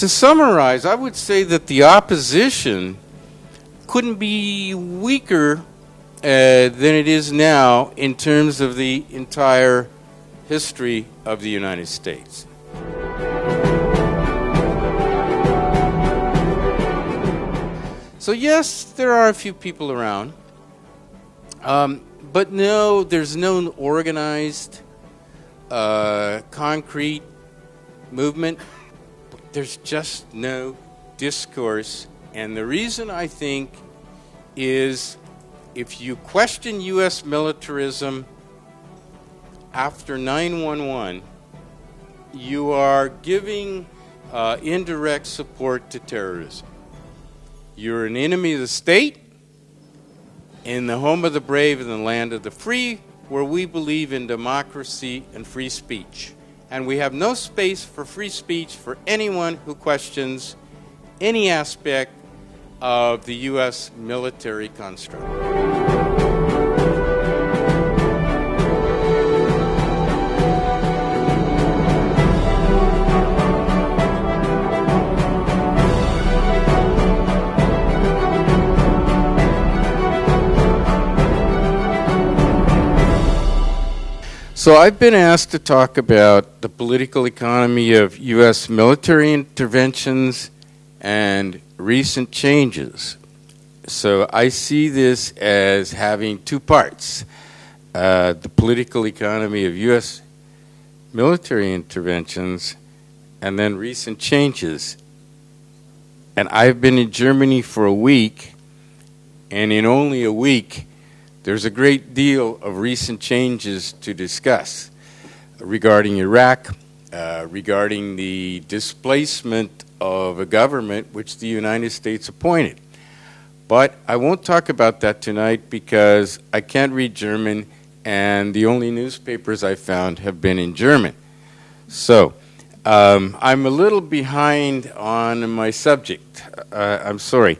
to summarize, I would say that the opposition couldn't be weaker uh, than it is now in terms of the entire history of the United States. So, yes, there are a few people around. Um, but no, there's no organized, uh, concrete movement. There's just no discourse. And the reason I think is if you question U.S. militarism after 911, you are giving uh, indirect support to terrorism. You're an enemy of the state in the home of the brave and the land of the free, where we believe in democracy and free speech. And we have no space for free speech for anyone who questions any aspect of the U.S. military construct. So I've been asked to talk about the political economy of U.S. military interventions and recent changes. So I see this as having two parts. Uh, the political economy of U.S. military interventions and then recent changes. And I've been in Germany for a week, and in only a week, there's a great deal of recent changes to discuss regarding Iraq, uh, regarding the displacement of a government which the United States appointed. But I won't talk about that tonight because I can't read German and the only newspapers I found have been in German. So um, I'm a little behind on my subject. Uh, I'm sorry.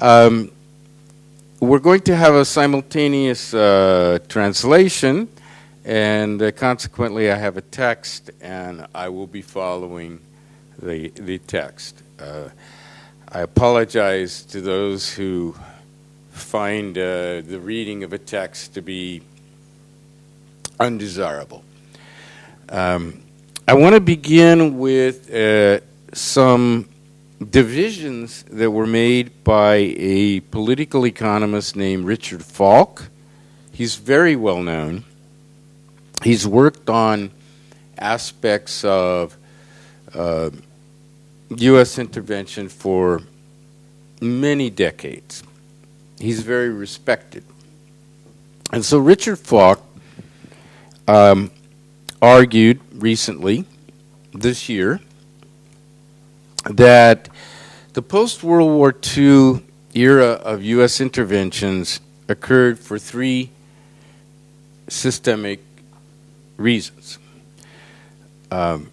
Um, we're going to have a simultaneous uh, translation, and uh, consequently, I have a text, and I will be following the the text. Uh, I apologize to those who find uh, the reading of a text to be undesirable. Um, I want to begin with uh, some divisions that were made by a political economist named Richard Falk. He's very well known. He's worked on aspects of uh, U.S. intervention for many decades. He's very respected. And so Richard Falk um, argued recently, this year, that the post World War II era of U.S. interventions occurred for three systemic reasons. Um,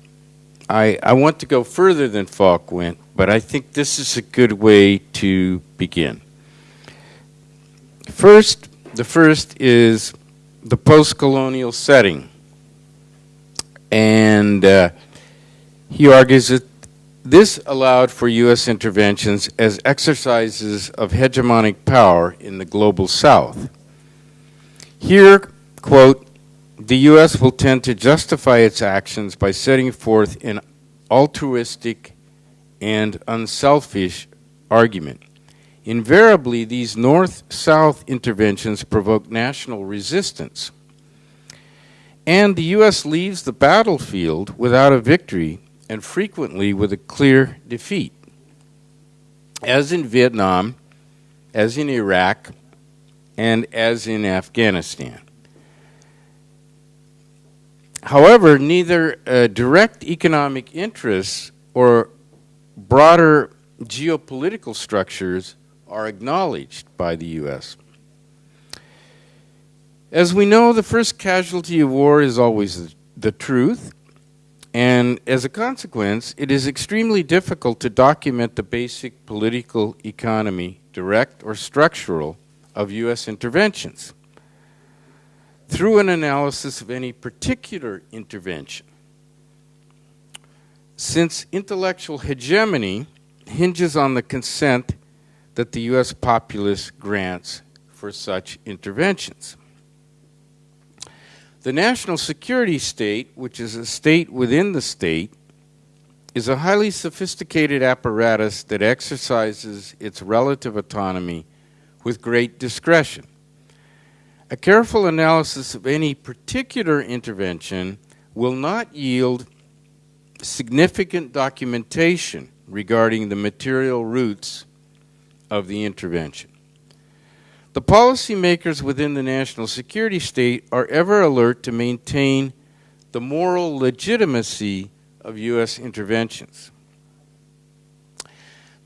I, I want to go further than Falk went, but I think this is a good way to begin. First, the first is the post colonial setting. And uh, he argues that this allowed for U.S. interventions as exercises of hegemonic power in the global south. Here, quote, the U.S. will tend to justify its actions by setting forth an altruistic and unselfish argument. Invariably, these north south interventions provoke national resistance. And the U.S. leaves the battlefield without a victory and frequently with a clear defeat. As in Vietnam, as in Iraq, and as in Afghanistan. However, neither uh, direct economic interests or broader geopolitical structures are acknowledged by the U.S. As we know, the first casualty of war is always the, the truth, and as a consequence, it is extremely difficult to document the basic political economy, direct or structural, of U.S. interventions through an analysis of any particular intervention. since intellectual hegemony hinges on the consent that the U.S. populace grants for such interventions. The national security state, which is a state within the state, is a highly sophisticated apparatus that exercises its relative autonomy with great discretion. A careful analysis of any particular intervention will not yield significant documentation regarding the material roots of the intervention. The policymakers within the national security state are ever alert to maintain the moral legitimacy of U.S. interventions.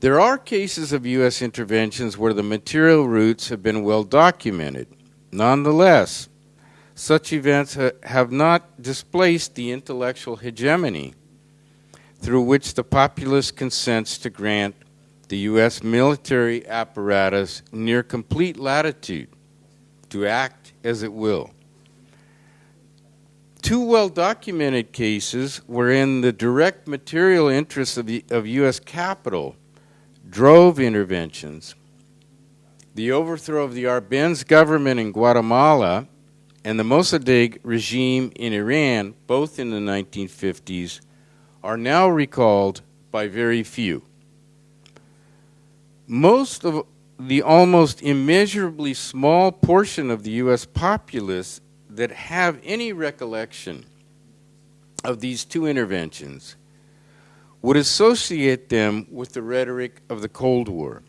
There are cases of U.S. interventions where the material roots have been well documented. Nonetheless, such events ha have not displaced the intellectual hegemony through which the populace consents to grant the U.S. military apparatus near complete latitude to act as it will. Two well documented cases wherein the direct material interests of, the, of U.S. capital drove interventions the overthrow of the Arbenz government in Guatemala and the Mossadegh regime in Iran, both in the 1950s, are now recalled by very few. Most of the almost immeasurably small portion of the U.S. populace that have any recollection of these two interventions would associate them with the rhetoric of the Cold War.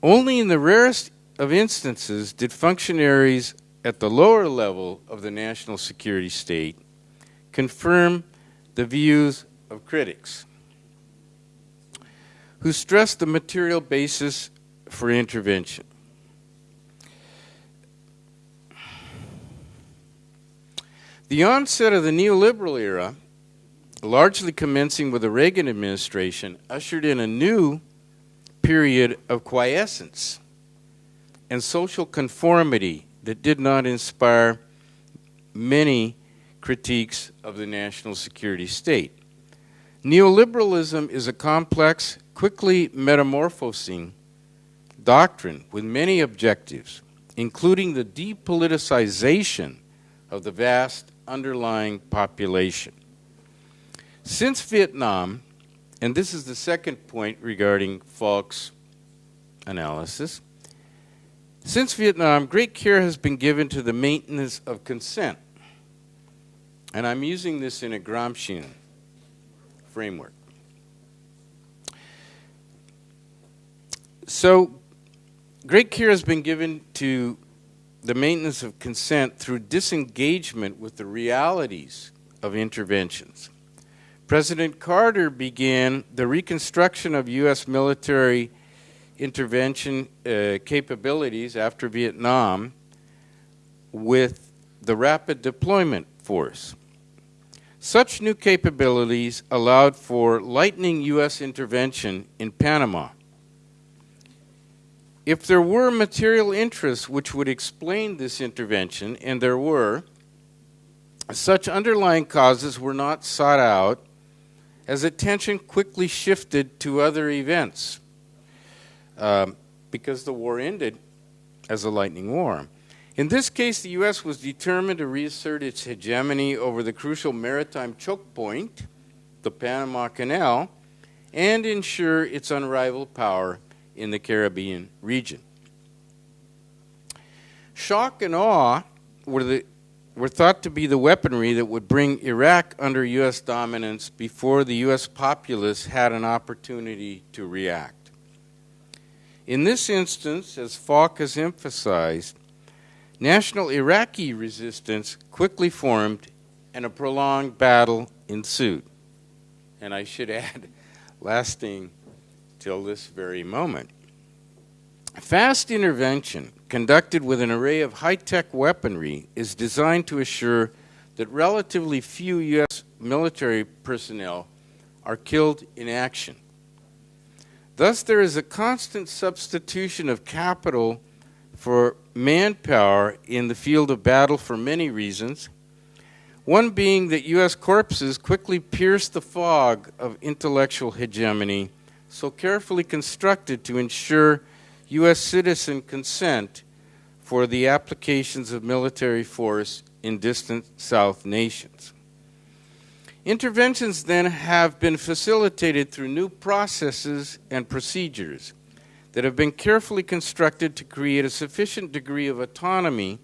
Only in the rarest of instances did functionaries at the lower level of the national security state confirm the views of critics who stressed the material basis for intervention. The onset of the neoliberal era, largely commencing with the Reagan administration, ushered in a new period of quiescence and social conformity that did not inspire many critiques of the national security state. Neoliberalism is a complex, quickly metamorphosing doctrine with many objectives, including the depoliticization of the vast underlying population. Since Vietnam, and this is the second point regarding Falk's analysis. Since Vietnam, great care has been given to the maintenance of consent. And I'm using this in a Gramscian framework. So, great care has been given to the maintenance of consent through disengagement with the realities of interventions. President Carter began the reconstruction of U.S. military intervention uh, capabilities after Vietnam with the Rapid Deployment Force. Such new capabilities allowed for lightning U.S. intervention in Panama. If there were material interests which would explain this intervention, and there were, such underlying causes were not sought out as attention quickly shifted to other events um, because the war ended as a lightning war. In this case, the U.S. was determined to reassert its hegemony over the crucial maritime choke point, the Panama Canal, and ensure its unrivaled power in the Caribbean region. Shock and awe were the were thought to be the weaponry that would bring Iraq under U.S. dominance before the U.S. populace had an opportunity to react. In this instance, as Falk has emphasized, national Iraqi resistance quickly formed and a prolonged battle ensued. And I should add, lasting till this very moment. Fast intervention conducted with an array of high-tech weaponry is designed to assure that relatively few U.S. military personnel are killed in action. Thus, there is a constant substitution of capital for manpower in the field of battle for many reasons, One being that U.S. corpses quickly pierce the fog of intellectual hegemony so carefully constructed to ensure U.S. citizen consent for the applications of military force in distant South nations. Interventions then have been facilitated through new processes and procedures that have been carefully constructed to create a sufficient degree of autonomy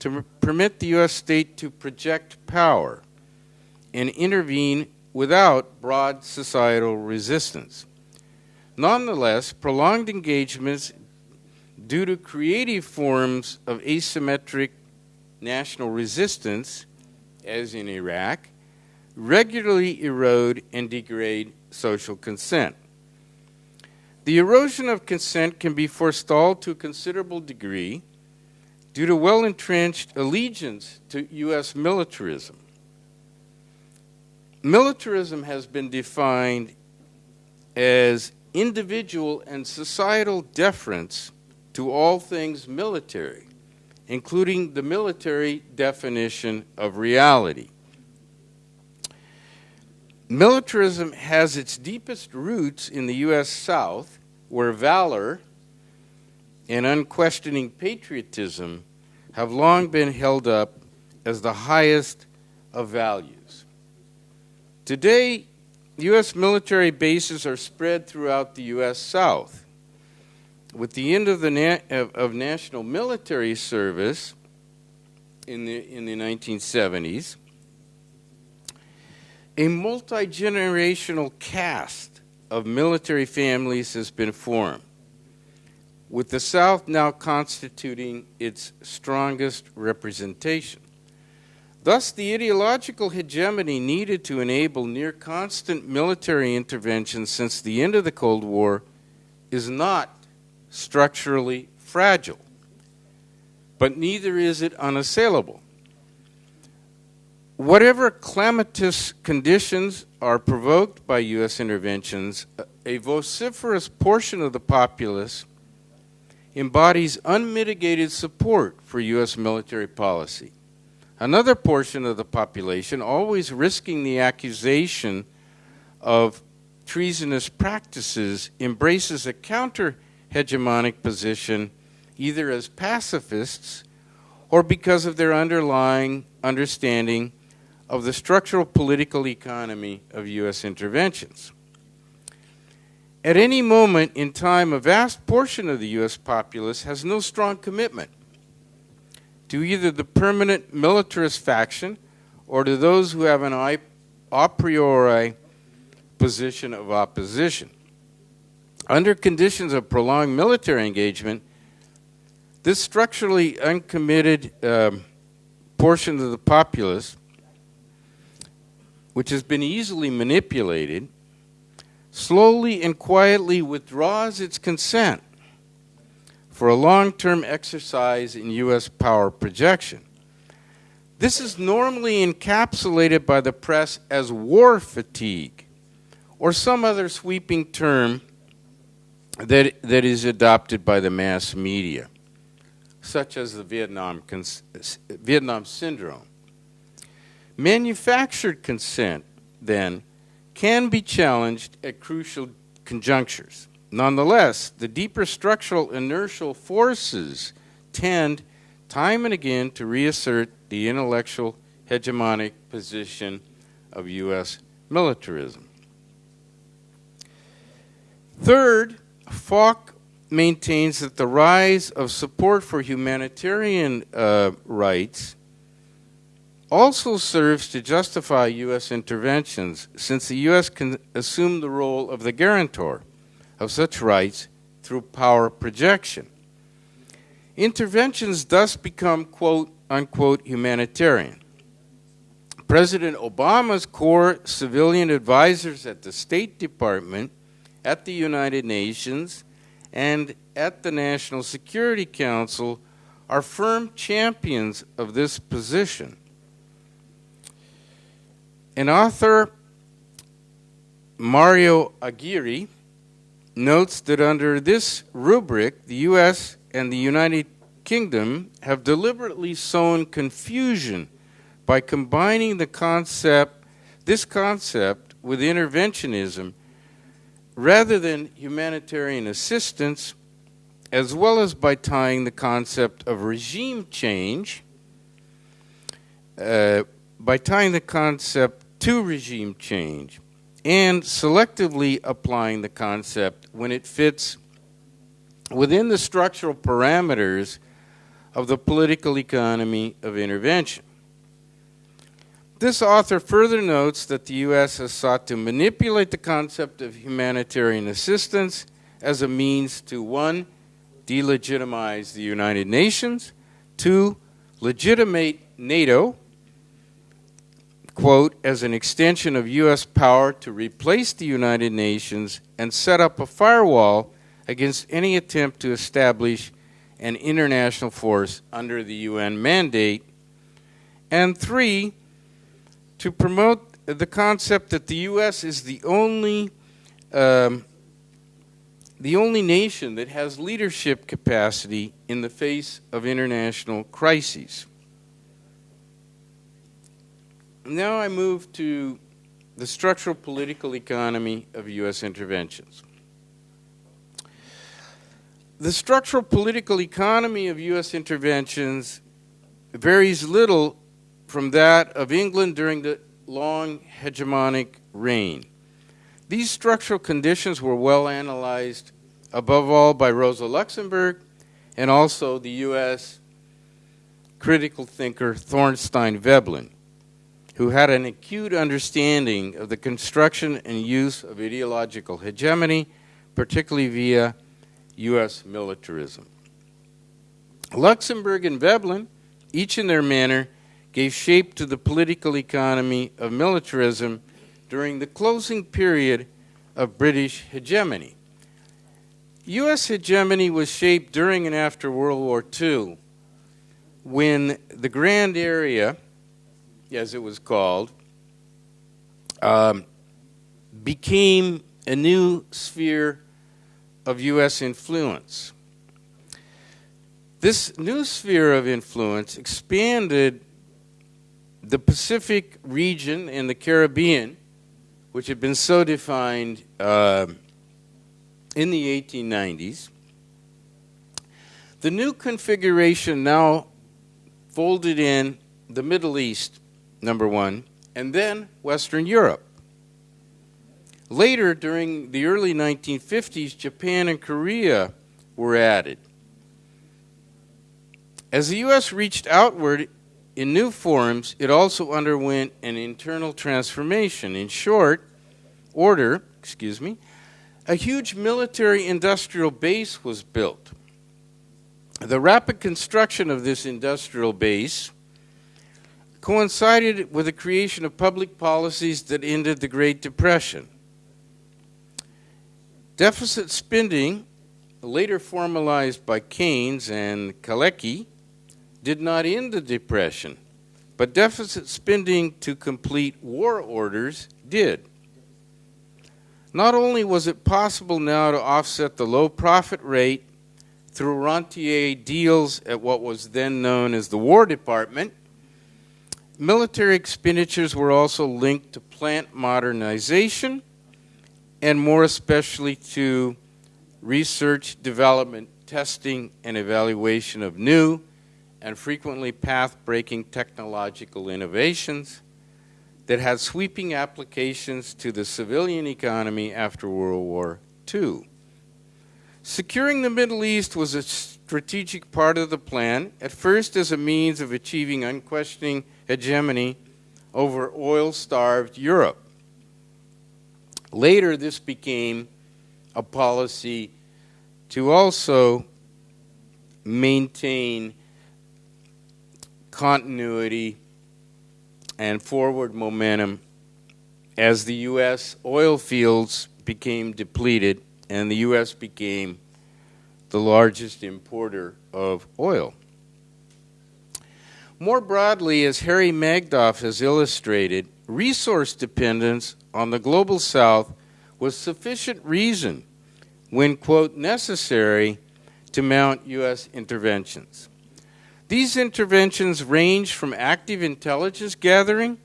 to permit the U.S. state to project power and intervene without broad societal resistance. Nonetheless, prolonged engagements due to creative forms of asymmetric national resistance, as in Iraq, regularly erode and degrade social consent. The erosion of consent can be forestalled to a considerable degree due to well entrenched allegiance to U.S. militarism. Militarism has been defined as individual and societal deference to all things military, including the military definition of reality. Militarism has its deepest roots in the U.S. South, where valor and unquestioning patriotism have long been held up as the highest of values. Today, U.S. military bases are spread throughout the U.S. South. With the end of, the na- of, of national military service in the, in the 1970s, a multi generational cast of military families has been formed, with the South now constituting its strongest representation. Thus, the ideological hegemony needed to enable near constant military intervention since the end of the Cold War is not structurally fragile, but neither is it unassailable. Whatever calamitous conditions are provoked by U.S. interventions, a vociferous portion of the populace embodies unmitigated support for U.S. military policy. Another portion of the population, always risking the accusation of treasonous practices, embraces a counter hegemonic position either as pacifists or because of their underlying understanding of the structural political economy of U.S. interventions. At any moment in time, a vast portion of the U.S. populace has no strong commitment to either the permanent militarist faction or to those who have an a priori position of opposition. Under conditions of prolonged military engagement, this structurally uncommitted um, portion of the populace which has been easily manipulated, slowly and quietly withdraws its consent for a long term exercise in U.S. power projection. This is normally encapsulated by the press as war fatigue or some other sweeping term that, that is adopted by the mass media, such as the Vietnam, Vietnam Syndrome. Manufactured consent, then, can be challenged at crucial conjunctures. Nonetheless, the deeper structural inertial forces tend time and again to reassert the intellectual hegemonic position of U.S. militarism. Third, Falk maintains that the rise of support for humanitarian uh, rights also serves to justify U.S. interventions since the U.S. can assume the role of the guarantor of such rights through power projection. Interventions thus become, quote unquote, humanitarian. President Obama's core civilian advisors at the State Department, at the United Nations, and at the National Security Council are firm champions of this position. An author, Mario Aguirre, notes that under this rubric, the U.S. and the United Kingdom have deliberately sown confusion by combining the concept, this concept with interventionism rather than humanitarian assistance, as well as by tying the concept of regime change, uh, by tying the concept to regime change, and selectively applying the concept when it fits within the structural parameters of the political economy of intervention. This author further notes that the U.S. has sought to manipulate the concept of humanitarian assistance as a means to one, delegitimize the United Nations, two, legitimate NATO, quote, as an extension of U.S. power to replace the United Nations and set up a firewall against any attempt to establish an international force under the UN mandate, and three, to promote the concept that the U.S. is the only um, the only nation that has leadership capacity in the face of international crises. Now I move to the structural political economy of U.S. interventions. The structural political economy of U.S. interventions varies little from that of England during the long hegemonic reign. These structural conditions were well analyzed, above all, by Rosa Luxemburg and also the U.S. critical thinker Thorstein Veblen, who had an acute understanding of the construction and use of ideological hegemony, particularly via U.S. militarism. Luxemburg and Veblen, each in their manner, gave shape to the political economy of militarism during the closing period of British hegemony. U.S. hegemony was shaped during and after World War II when the Grand Area, as it was called, um, became a new sphere of U.S. influence. This new sphere of influence expanded the Pacific region and the Caribbean, which had been so defined uh, in the 1890s. The new configuration now folded in the Middle East, number one, and then Western Europe. Later, during the early 1950s, Japan and Korea were added. As the U.S. reached outward in new forms, it also underwent an internal transformation. In short, order, excuse me, a huge military industrial base was built. The rapid construction of this industrial base coincided with the creation of public policies that ended the Great Depression. Deficit spending, later formalized by Keynes and Kalecki, did not end the Depression, but deficit spending to complete war orders did. Not only was it possible now to offset the low profit rate through rentier deals at what was then known as the War Department, military expenditures were also linked to plant modernization and more especially to research, development, testing, and evaluation of new and frequently path breaking technological innovations that had sweeping applications to the civilian economy after World War II. Securing the Middle East was a strategic part of the plan, at first as a means of achieving unquestioning hegemony over oil starved Europe. Later, this became a policy to also maintain continuity and forward momentum as the U.S. oil fields became depleted and the U.S. became the largest importer of oil. More broadly, as Harry Magdoff has illustrated, resource dependence on the global south was sufficient reason, when, quote, necessary, to mount U.S. interventions. These interventions range from active intelligence gathering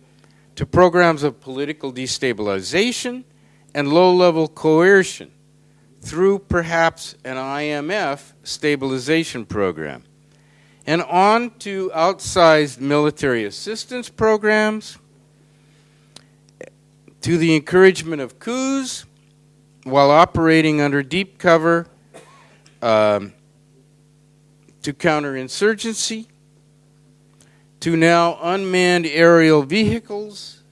to programs of political destabilization and low level coercion through perhaps an IMF stabilization program, and on to outsized military assistance programs, to the encouragement of coups while operating under deep cover um, to counterinsurgency, to now unmanned aerial vehicles,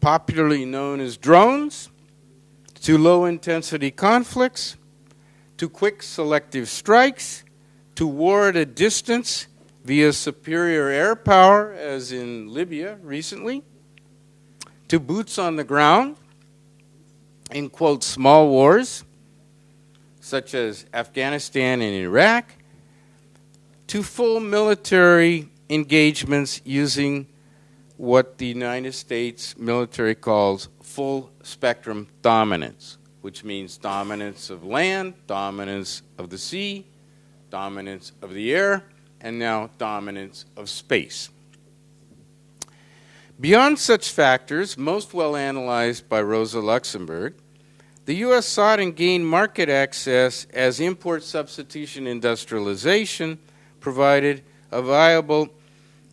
popularly known as drones, to low intensity conflicts, to quick selective strikes, to war at a distance via superior air power, as in Libya recently, to boots on the ground in quote small wars such as Afghanistan and Iraq to full military engagements using what the United States military calls full spectrum dominance, which means dominance of land, dominance of the sea, dominance of the air, and now dominance of space. Beyond such factors, most well analyzed by Rosa Luxemburg, the U.S. sought and gained market access as import substitution industrialization provided a viable,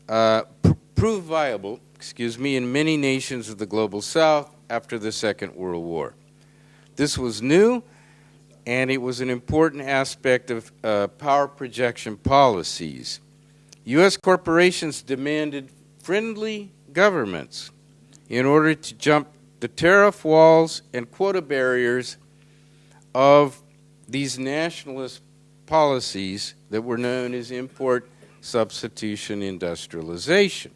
uh, pr- proved viable, excuse me, in many nations of the global south after the Second World War. This was new, and it was an important aspect of uh, power projection policies. U.S. corporations demanded friendly governments in order to jump the tariff walls and quota barriers of these nationalist policies that were known as import substitution industrialization.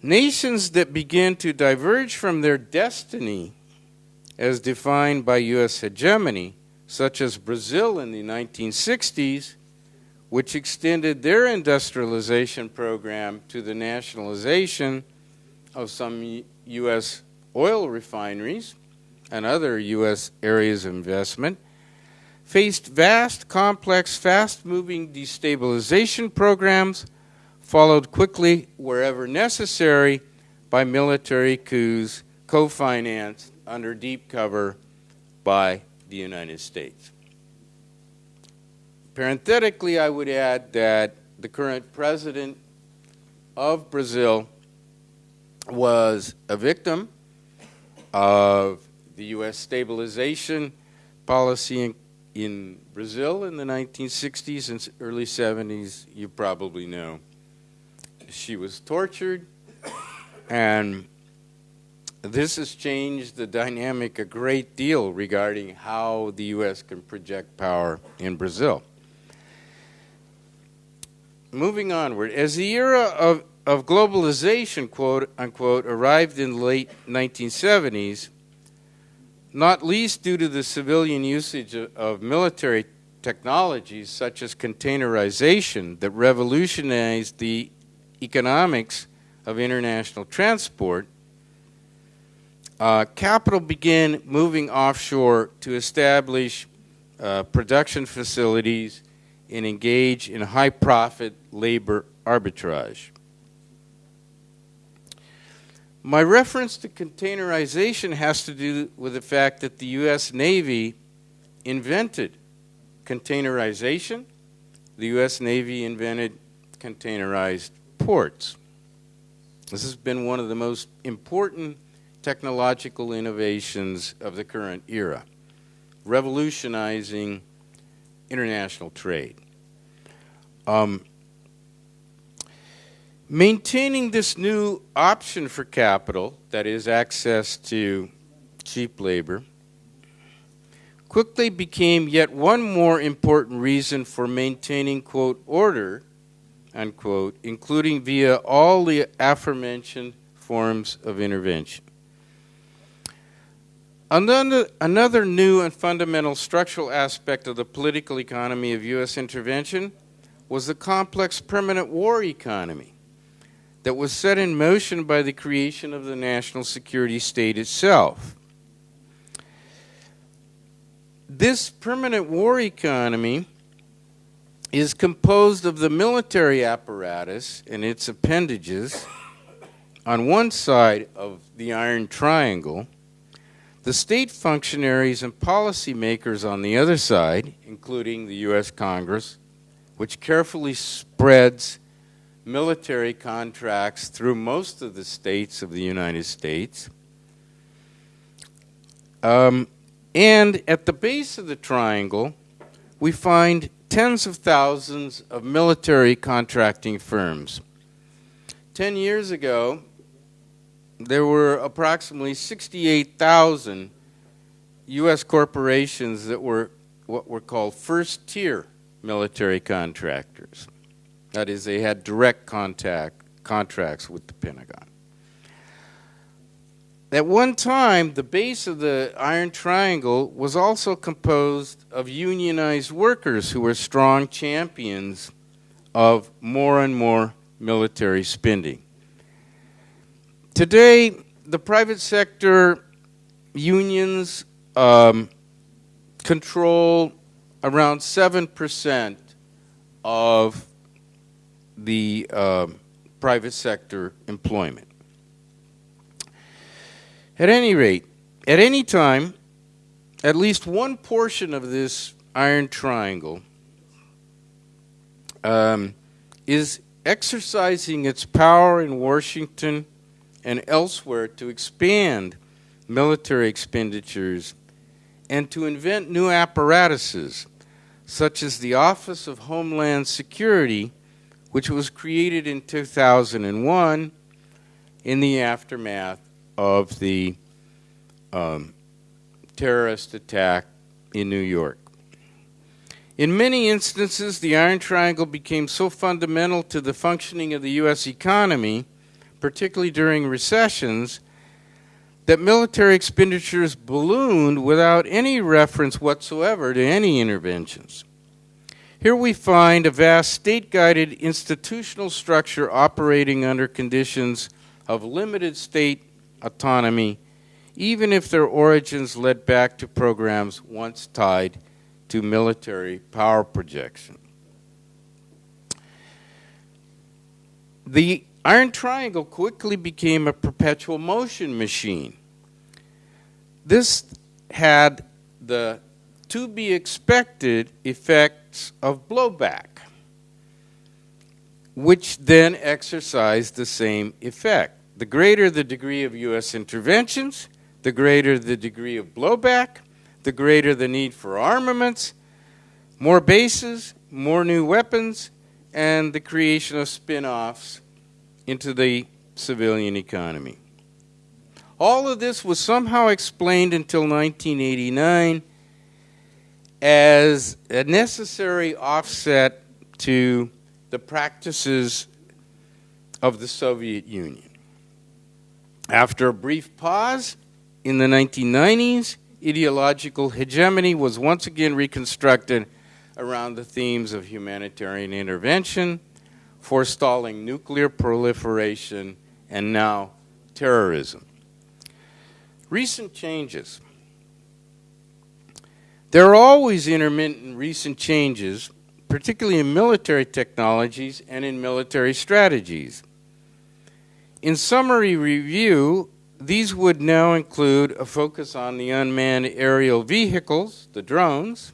Nations that began to diverge from their destiny as defined by U.S. hegemony, such as Brazil in the 1960s, which extended their industrialization program to the nationalization of some U.S. oil refineries and other U.S. areas of investment, faced vast, complex, fast moving destabilization programs followed quickly, wherever necessary, by military coups co financed under deep cover by the United States. Parenthetically, I would add that the current president of Brazil was a victim of the U.S. stabilization policy in, in Brazil in the 1960s and early 70s. You probably know she was tortured, and this has changed the dynamic a great deal regarding how the U.S. can project power in Brazil. Moving onward, as the era of, of globalization, quote unquote, arrived in the late 1970s, not least due to the civilian usage of, of military technologies such as containerization that revolutionized the economics of international transport, uh, capital began moving offshore to establish uh, production facilities and engage in high profit labor arbitrage. My reference to containerization has to do with the fact that the U.S. Navy invented containerization. The U.S. Navy invented containerized ports. This has been one of the most important technological innovations of the current era, revolutionizing international trade. Um, maintaining this new option for capital, that is, access to cheap labor, quickly became yet one more important reason for maintaining, quote, order unquote, including via all the aforementioned forms of intervention. Another, another new and fundamental structural aspect of the political economy of U.S. intervention was the complex permanent war economy that was set in motion by the creation of the national security state itself. This permanent war economy is composed of the military apparatus and its appendages on one side of the Iron Triangle, the state functionaries and policymakers on the other side, including the U.S. Congress, which carefully spreads military contracts through most of the states of the United States. Um, and at the base of the triangle, we find tens of thousands of military contracting firms. Ten years ago, there were approximately 68,000 U.S. corporations that were what were called first tier military contractors. That is, they had direct contact contracts with the Pentagon. At one time, the base of the Iron Triangle was also composed of unionized workers who were strong champions of more and more military spending. Today, the private sector unions um, control around 7% of the uh, private sector employment. At any rate, at any time, at least one portion of this iron triangle um, is exercising its power in Washington and elsewhere to expand military expenditures and to invent new apparatuses, such as the Office of Homeland Security, which was created in 2001 in the aftermath of the um, terrorist attack in New York. In many instances, the Iron Triangle became so fundamental to the functioning of the U.S. economy particularly during recessions, that military expenditures ballooned without any reference whatsoever to any interventions. Here we find a vast state guided institutional structure operating under conditions of limited state autonomy, even if their origins led back to programs once tied to military power projection. The Iron Triangle quickly became a perpetual motion machine. This had the to be expected effects of blowback, which then exercised the same effect. The greater the degree of U.S. interventions, the greater the degree of blowback, the greater the need for armaments, more bases, more new weapons, and the creation of spin offs into the civilian economy. All of this was somehow explained until 1989 as a necessary offset to the practices of the Soviet Union. After a brief pause in the 1990s, ideological hegemony was once again reconstructed around the themes of humanitarian intervention, forestalling nuclear proliferation, and now terrorism. Recent changes. There are always intermittent recent changes, particularly in military technologies and in military strategies. In summary review, these would now include a focus on the unmanned aerial vehicles, the drones,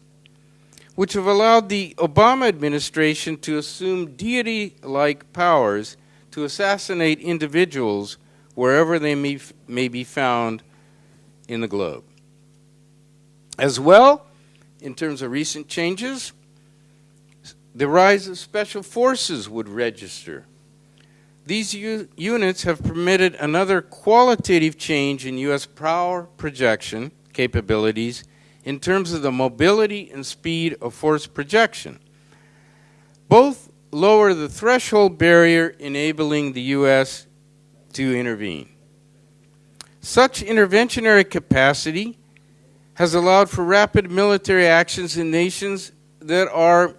which have allowed the Obama administration to assume deity like powers to assassinate individuals wherever they may, may be found in the globe. As well, in terms of recent changes, the rise of special forces would register. These units have permitted another qualitative change in U.S. power projection capabilities in terms of the mobility and speed of force projection. Both lower the threshold barrier enabling the U.S. to intervene. Such interventionary capacity has allowed for rapid military actions in nations that are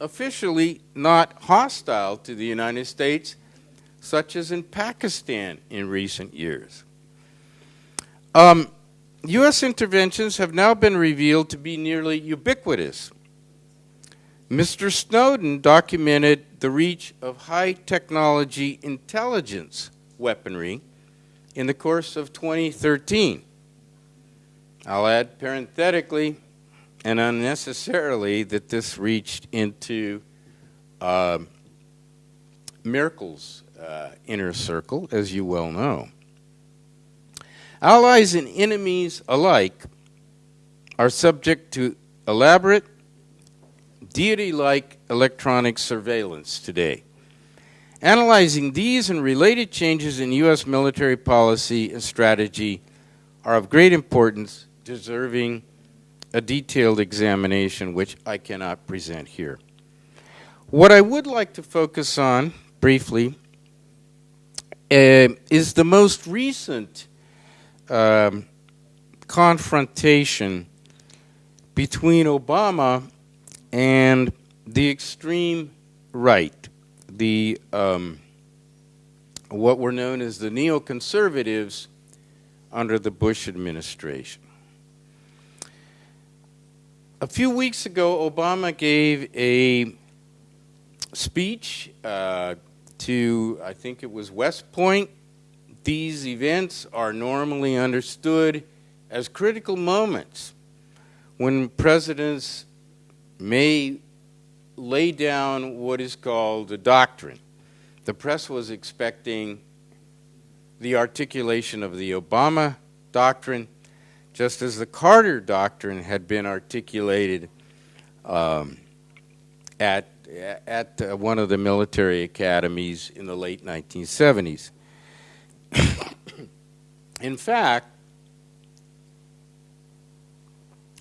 officially not hostile to the United States, such as in Pakistan in recent years. Um, U.S. interventions have now been revealed to be nearly ubiquitous. Mr. Snowden documented the reach of high technology intelligence weaponry in the course of 2013. I'll add parenthetically and unnecessarily that this reached into uh, Merkel's uh, inner circle, as you well know. Allies and enemies alike are subject to elaborate, deity like electronic surveillance today. Analyzing these and related changes in U.S. military policy and strategy are of great importance, deserving a detailed examination, which I cannot present here. What I would like to focus on briefly uh, is the most recent um, confrontation between Obama and the extreme right, the um, what were known as the neoconservatives under the Bush administration. A few weeks ago, Obama gave a speech uh, to, I think it was West Point. These events are normally understood as critical moments when presidents may lay down what is called a doctrine. The press was expecting the articulation of the Obama doctrine, just as the Carter doctrine had been articulated um, at at uh, one of the military academies in the late 1970s. in fact,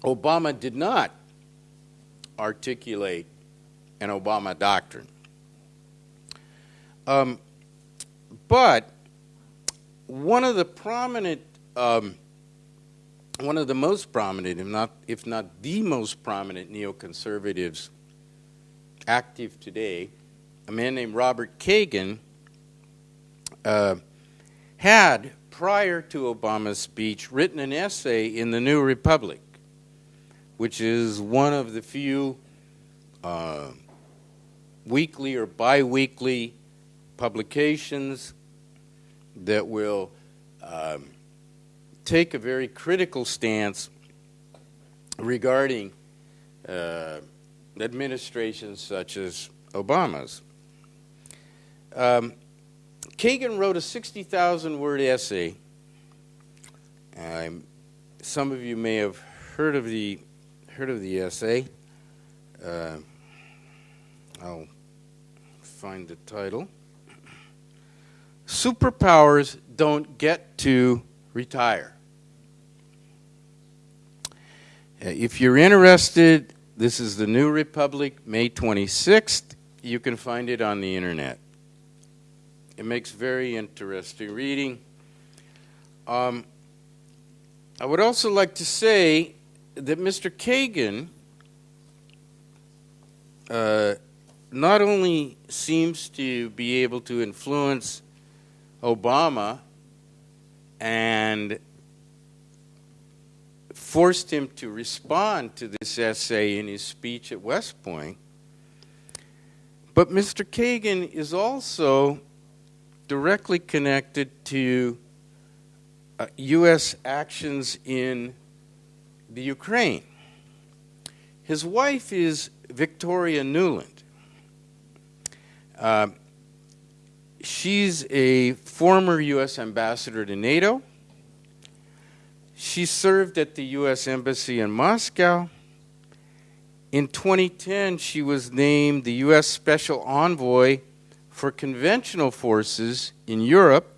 Obama did not articulate an Obama doctrine. Um, but one of the prominent, um, one of the most prominent, if not, if not the most prominent neoconservatives active today, a man named Robert Kagan, uh, had, prior to Obama's speech, written an essay in the New Republic, which is one of the few uh, weekly or biweekly publications that will um, take a very critical stance regarding uh, administrations such as Obama's. Um, Kagan wrote a 60,000 word essay. Um, some of you may have heard of the heard of the essay. Uh, I'll find the title. Superpowers don't get to retire. Uh, if you're interested this is the New Republic, May 26th. You can find it on the internet. It makes very interesting reading. Um, I would also like to say that Mr. Kagan uh, not only seems to be able to influence Obama and forced him to respond to this essay in his speech at West Point. But Mr. Kagan is also directly connected to uh, U.S. actions in the Ukraine. His wife is Victoria Nuland. Uh, she's a former U.S. ambassador to NATO. She served at the U.S. Embassy in Moscow. In 2010, she was named the U.S. Special Envoy for Conventional Forces in Europe.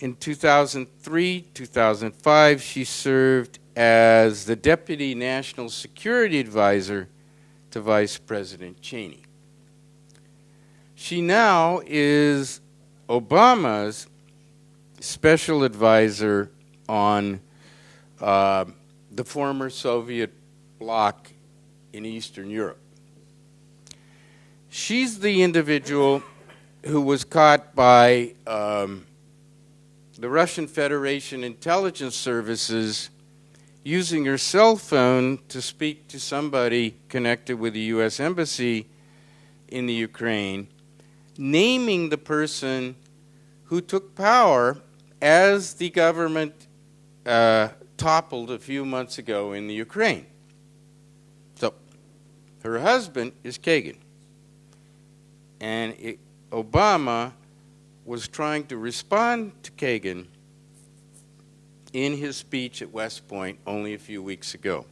In 2003 2005, she served as the Deputy National Security Advisor to Vice President Cheney. She now is Obama's special advisor on uh, the former Soviet bloc in Eastern Europe. She's the individual who was caught by um, the Russian Federation intelligence services using her cell phone to speak to somebody connected with the U.S. Embassy in the Ukraine, naming the person who took power as the government uh, toppled a few months ago in the Ukraine. So, her husband is Kagan. And it, Obama was trying to respond to Kagan in his speech at West Point only a few weeks ago.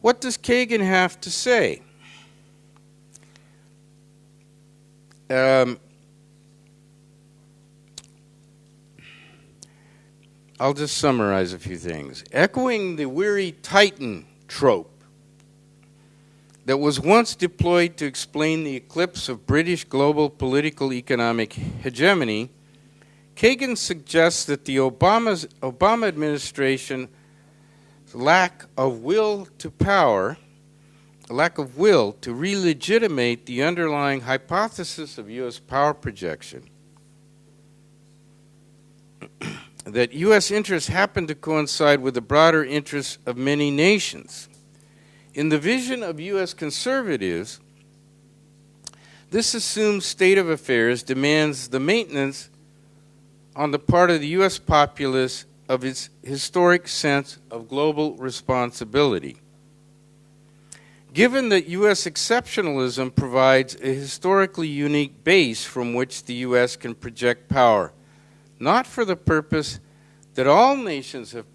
What does Kagan have to say? Um, I'll just summarize a few things. Echoing the weary Titan trope that was once deployed to explain the eclipse of British global political economic hegemony, Kagan suggests that the Obama's, Obama administration's lack of will to power, lack of will to re-legitimate the underlying hypothesis of U.S. power projection, that U.S. interests happen to coincide with the broader interests of many nations. In the vision of U.S. conservatives, this assumed state of affairs demands the maintenance on the part of the U.S. populace of its historic sense of global responsibility. Given that U.S. exceptionalism provides a historically unique base from which the U.S. can project power, not for the purpose that all nations have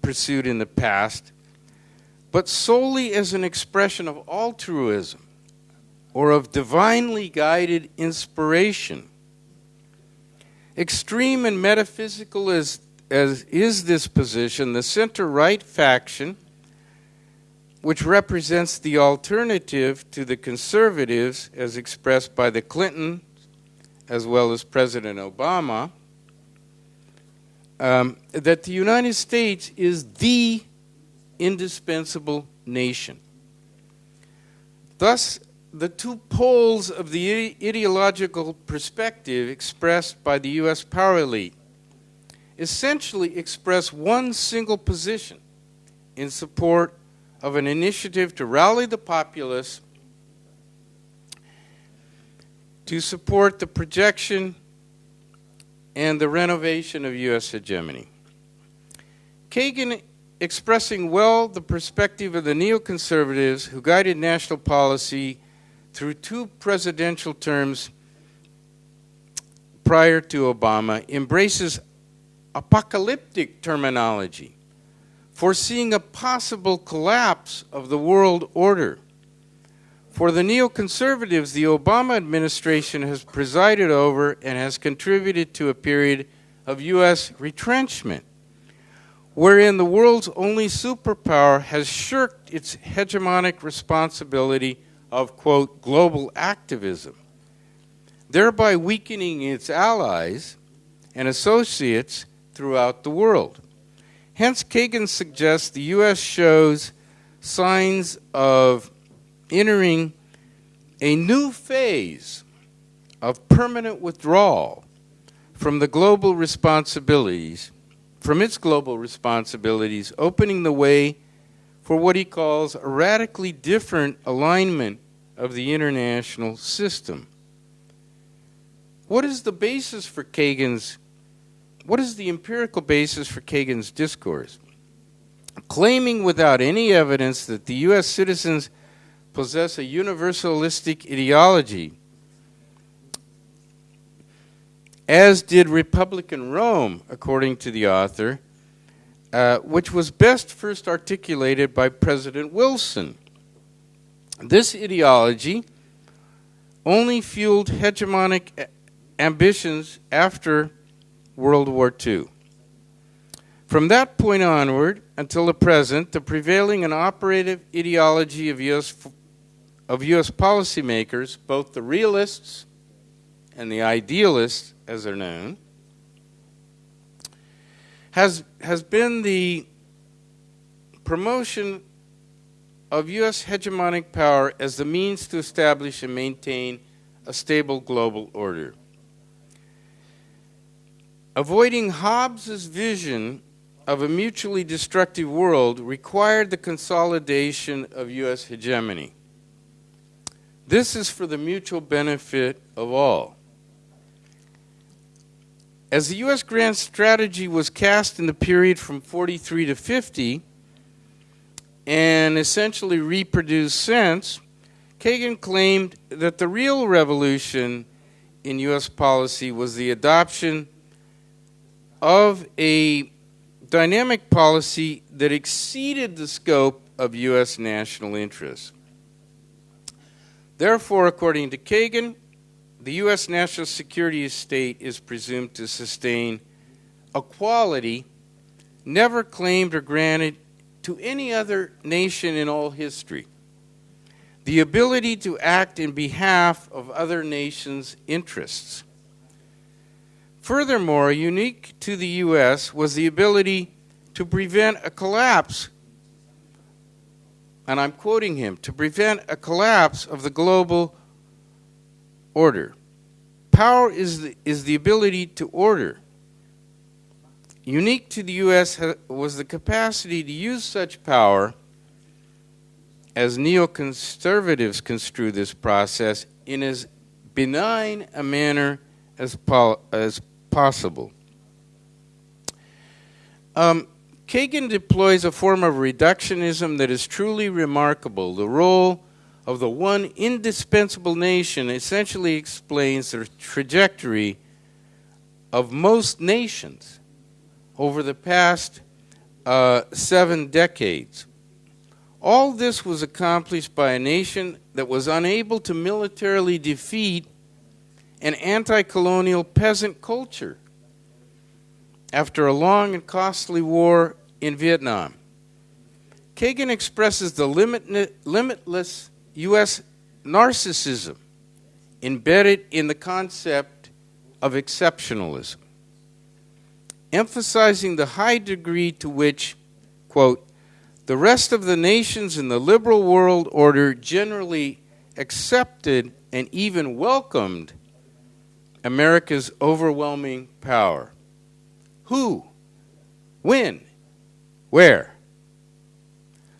pursued in the past, but solely as an expression of altruism or of divinely guided inspiration. Extreme and metaphysical as, as is this position, the center right faction, which represents the alternative to the conservatives as expressed by the Clinton as well as President Obama, um, that the United States is the indispensable nation. Thus, the two poles of the ideological perspective expressed by the U.S. power elite essentially express one single position in support of an initiative to rally the populace to support the projection and the renovation of U.S. hegemony. Kagan expressing well the perspective of the neoconservatives who guided national policy through two presidential terms prior to Obama, embraces apocalyptic terminology, foreseeing a possible collapse of the world order. For the neoconservatives, the Obama administration has presided over and has contributed to a period of U.S. retrenchment, wherein the world's only superpower has shirked its hegemonic responsibility of, quote, global activism, thereby weakening its allies and associates throughout the world. Hence, Kagan suggests the U.S. shows signs of entering a new phase of permanent withdrawal from the global responsibilities, from its global responsibilities, opening the way for what he calls a radically different alignment of the international system. What is the basis for Kagan's, what is the empirical basis for Kagan's discourse? Claiming without any evidence that the U.S. citizens possess a universalistic ideology, as did Republican Rome, according to the author, uh, which was best first articulated by President Wilson this ideology only fueled hegemonic ambitions after World War II. From that point onward until the present, the prevailing and operative ideology of U.S. of U.S. policymakers, both the realists and the idealists, as they're known, has has been the promotion of U.S. hegemonic power as the means to establish and maintain a stable global order. Avoiding Hobbes's vision of a mutually destructive world required the consolidation of U.S. hegemony. This is for the mutual benefit of all. As the U.S. grand strategy was cast in the period from 43 to 50 and essentially reproduced since, Kagan claimed that the real revolution in U.S. policy was the adoption of a dynamic policy that exceeded the scope of U.S. national interests. Therefore, according to Kagan, the U.S. national security state is presumed to sustain a quality never claimed or granted to any other nation in all history the ability to act in behalf of other nations' interests. Furthermore, unique to the U.S. was the ability to prevent a collapse, and I'm quoting him, to prevent a collapse of the global order. Power is the, is the ability to order. Unique to the U.S. was the capacity to use such power as neoconservatives construe this process in as benign a manner as, as possible. Um, Kagan deploys a form of reductionism that is truly remarkable. The role of the one indispensable nation essentially explains the trajectory of most nations over the past uh, seven decades. All this was accomplished by a nation that was unable to militarily defeat an anti colonial peasant culture after a long and costly war in Vietnam. Kagan expresses the limitless U.S. narcissism embedded in the concept of exceptionalism, emphasizing the high degree to which, quote, the rest of the nations in the liberal world order generally accepted and even welcomed America's overwhelming power. Who? When? Where?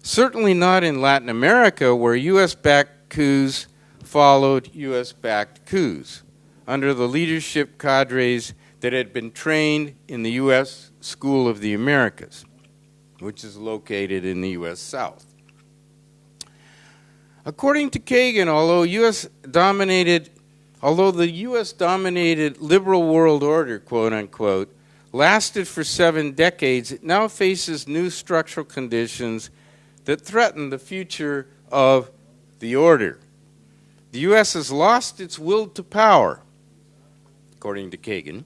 Certainly not in Latin America, where U.S. backed coups followed U.S. backed coups under the leadership cadres that had been trained in the U.S. School of the Americas which is located in the U.S. South. According to Kagan, although U.S. dominated, although the U.S. dominated liberal world order, quote unquote, lasted for seven decades, it now faces new structural conditions that threaten the future of the order. The U.S. has lost its will to power, according to Kagan,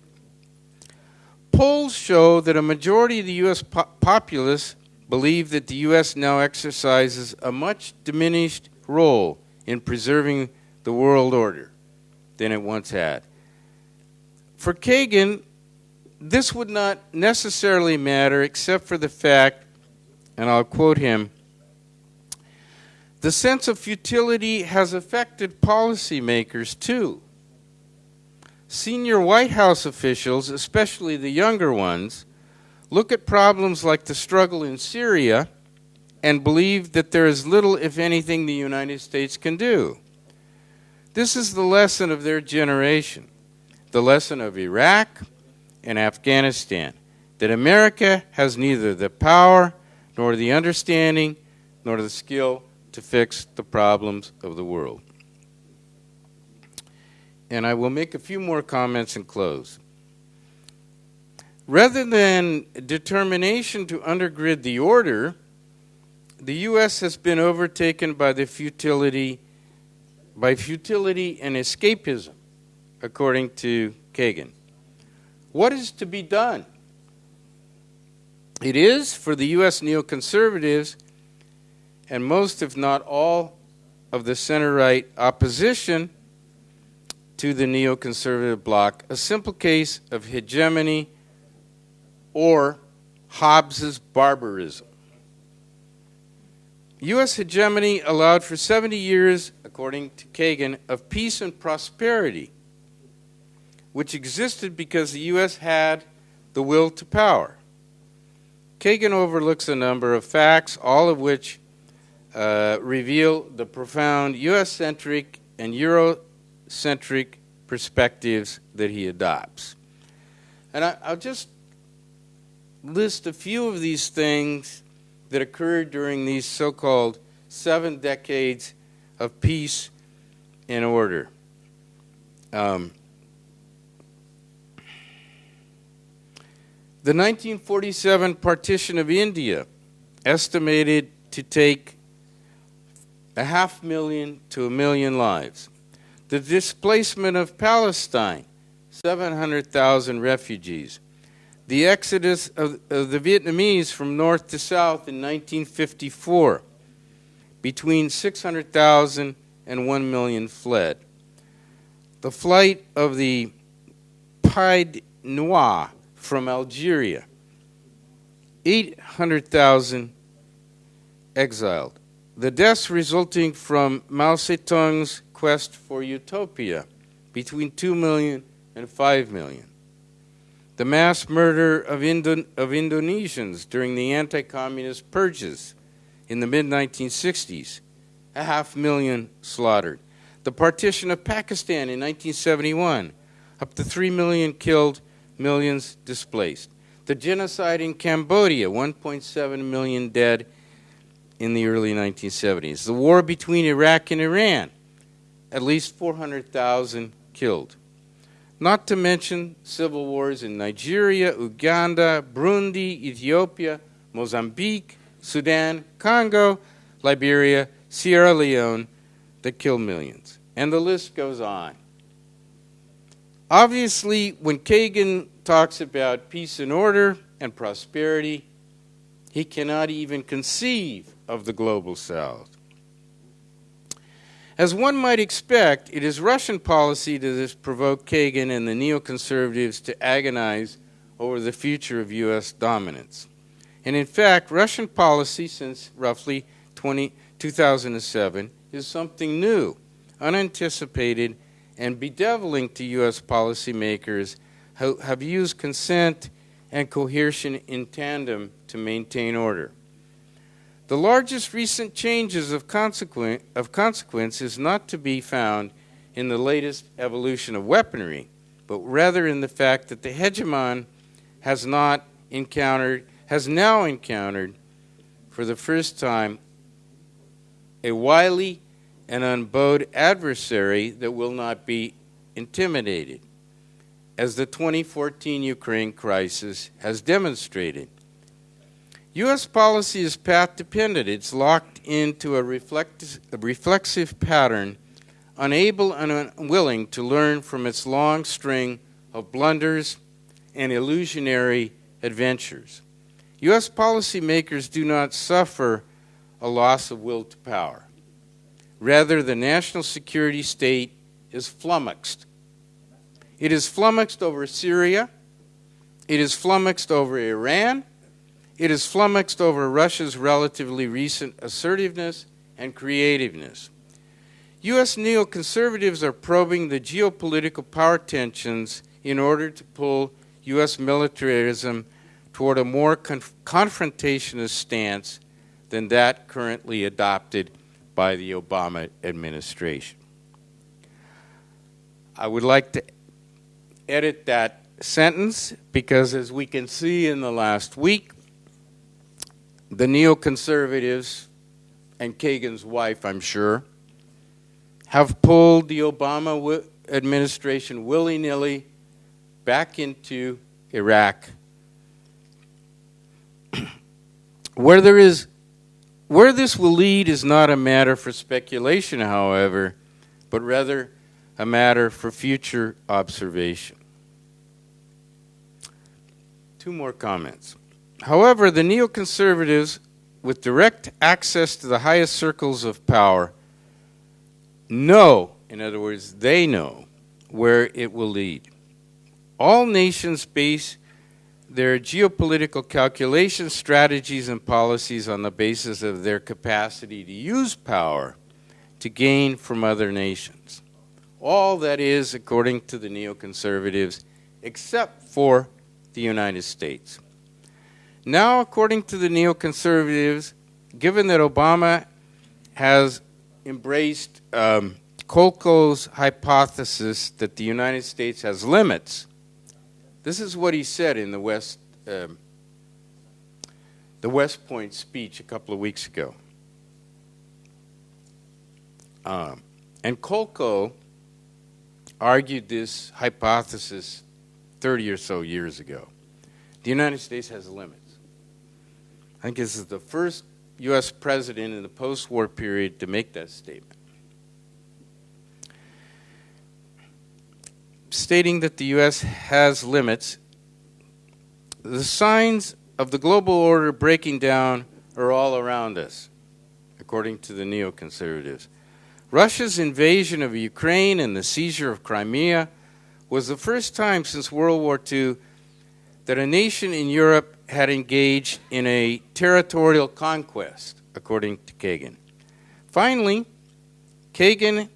polls show that a majority of the U.S. po- populace believe that the U.S. now exercises a much diminished role in preserving the world order than it once had. For Kagan, this would not necessarily matter except for the fact, and I'll quote him the sense of futility has affected policymakers too. Senior White House officials, especially the younger ones, look at problems like the struggle in Syria and believe that there is little, if anything, the United States can do. This is the lesson of their generation, the lesson of Iraq and Afghanistan, that America has neither the power nor the understanding nor the skill to fix the problems of the world and I will make a few more comments and close. Rather than determination to undergird the order, the U.S. has been overtaken by the futility, by futility and escapism, according to Kagan. What is to be done? It is for the U.S. neoconservatives and most, if not all, of the center right opposition to the neoconservative bloc, a simple case of hegemony or Hobbes's barbarism. U.S. hegemony allowed for 70 years, according to Kagan, of peace and prosperity, which existed because the U.S. had the will to power. Kagan overlooks a number of facts, all of which uh, reveal the profound US centric and Eurocentric perspectives that he adopts. And I, I'll just list a few of these things that occurred during these so called seven decades of peace and order. Um, the 1947 partition of India, estimated to take a half million to a million lives. The displacement of Palestine, 700,000 refugees. The exodus of, of, the Vietnamese from north to south in 1954, between 600,000 and 1 million fled. The flight of the Pied Noir from Algeria, 800,000 exiled. The deaths resulting from Mao Zedong's quest for utopia, between 2 million and 5 million. The mass murder of, Indo- of Indonesians during the anti communist purges in the mid 1960s, a half million slaughtered. The partition of Pakistan in 1971, up to 3 million killed, millions displaced. The genocide in Cambodia, 1.7 million dead in the early 1970s. The war between Iraq and Iran, at least 400,000 killed. Not to mention civil wars in Nigeria, Uganda, Burundi, Ethiopia, Mozambique, Sudan, Congo, Liberia, Sierra Leone that kill millions. And the list goes on. Obviously, when Kagan talks about peace and order and prosperity, he cannot even conceive of the global south. As one might expect, it is Russian policy that has provoked Kagan and the neoconservatives to agonize over the future of U.S. dominance. And in fact, Russian policy since roughly 20, 2007 is something new, unanticipated, and bedeviling to U.S. policymakers who have used consent and coercion in tandem to maintain order. The largest recent changes of, consequent, of consequence is not to be found in the latest evolution of weaponry, but rather in the fact that the hegemon has not encountered, has now encountered for the first time a wily and unbowed adversary that will not be intimidated, as the 2014 Ukraine crisis has demonstrated. U.S. policy is path dependent. It's locked into a, reflect- a reflexive pattern, unable and unwilling to learn from its long string of blunders and illusionary adventures. U.S. policymakers do not suffer a loss of will to power. Rather, the national security state is flummoxed. It is flummoxed over Syria, it is flummoxed over Iran it is flummoxed over Russia's relatively recent assertiveness and creativeness. U.S. neoconservatives are probing the geopolitical power tensions in order to pull U.S. militarism toward a more conf- confrontationist stance than that currently adopted by the Obama administration. I would like to edit that sentence because, as we can see in the last week, the neoconservatives and Kagan's wife, I'm sure, have pulled the Obama administration willy nilly back into Iraq. where there is where this will lead is not a matter for speculation, however, but rather a matter for future observation. Two more comments. However, the neoconservatives, with direct access to the highest circles of power, know, in other words, they know where it will lead. All nations base their geopolitical calculations, strategies, and policies on the basis of their capacity to use power to gain from other nations. All that is, according to the neoconservatives, except for the United States. Now, according to the neoconservatives, given that Obama has embraced um, hypothesis that the United States has limits, this is what he said in the West, um, the West Point speech a couple of weeks ago. Um, and Kolko argued this hypothesis 30 or so years ago. The United States has limits. I think this is the first U.S. president in the post war period to make that statement. Stating that the U.S. has limits, the signs of the global order breaking down are all around us, according to the neoconservatives. Russia's invasion of Ukraine and the seizure of Crimea was the first time since World War II that a nation in Europe had engaged in a territorial conquest, according to Kagan. Finally, Kagan,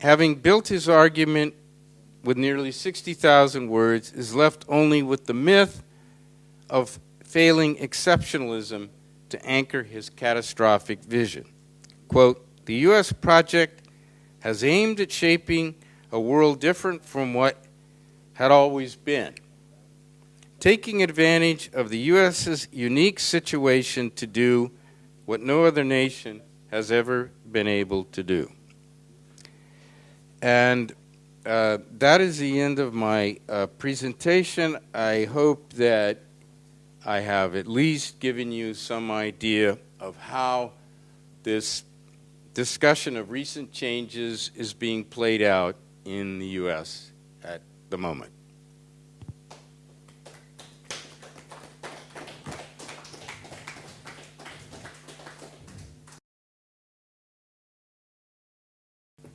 having built his argument with nearly 60,000 words, is left only with the myth of failing exceptionalism to anchor his catastrophic vision. Quote, the U.S. project has aimed at shaping a world different from what had always been, taking advantage of the U.S.'s unique situation to do what no other nation has ever been able to do. And uh, that is the end of my uh, presentation. I hope that I have at least given you some idea of how this discussion of recent changes is being played out in the U.S. at the moment.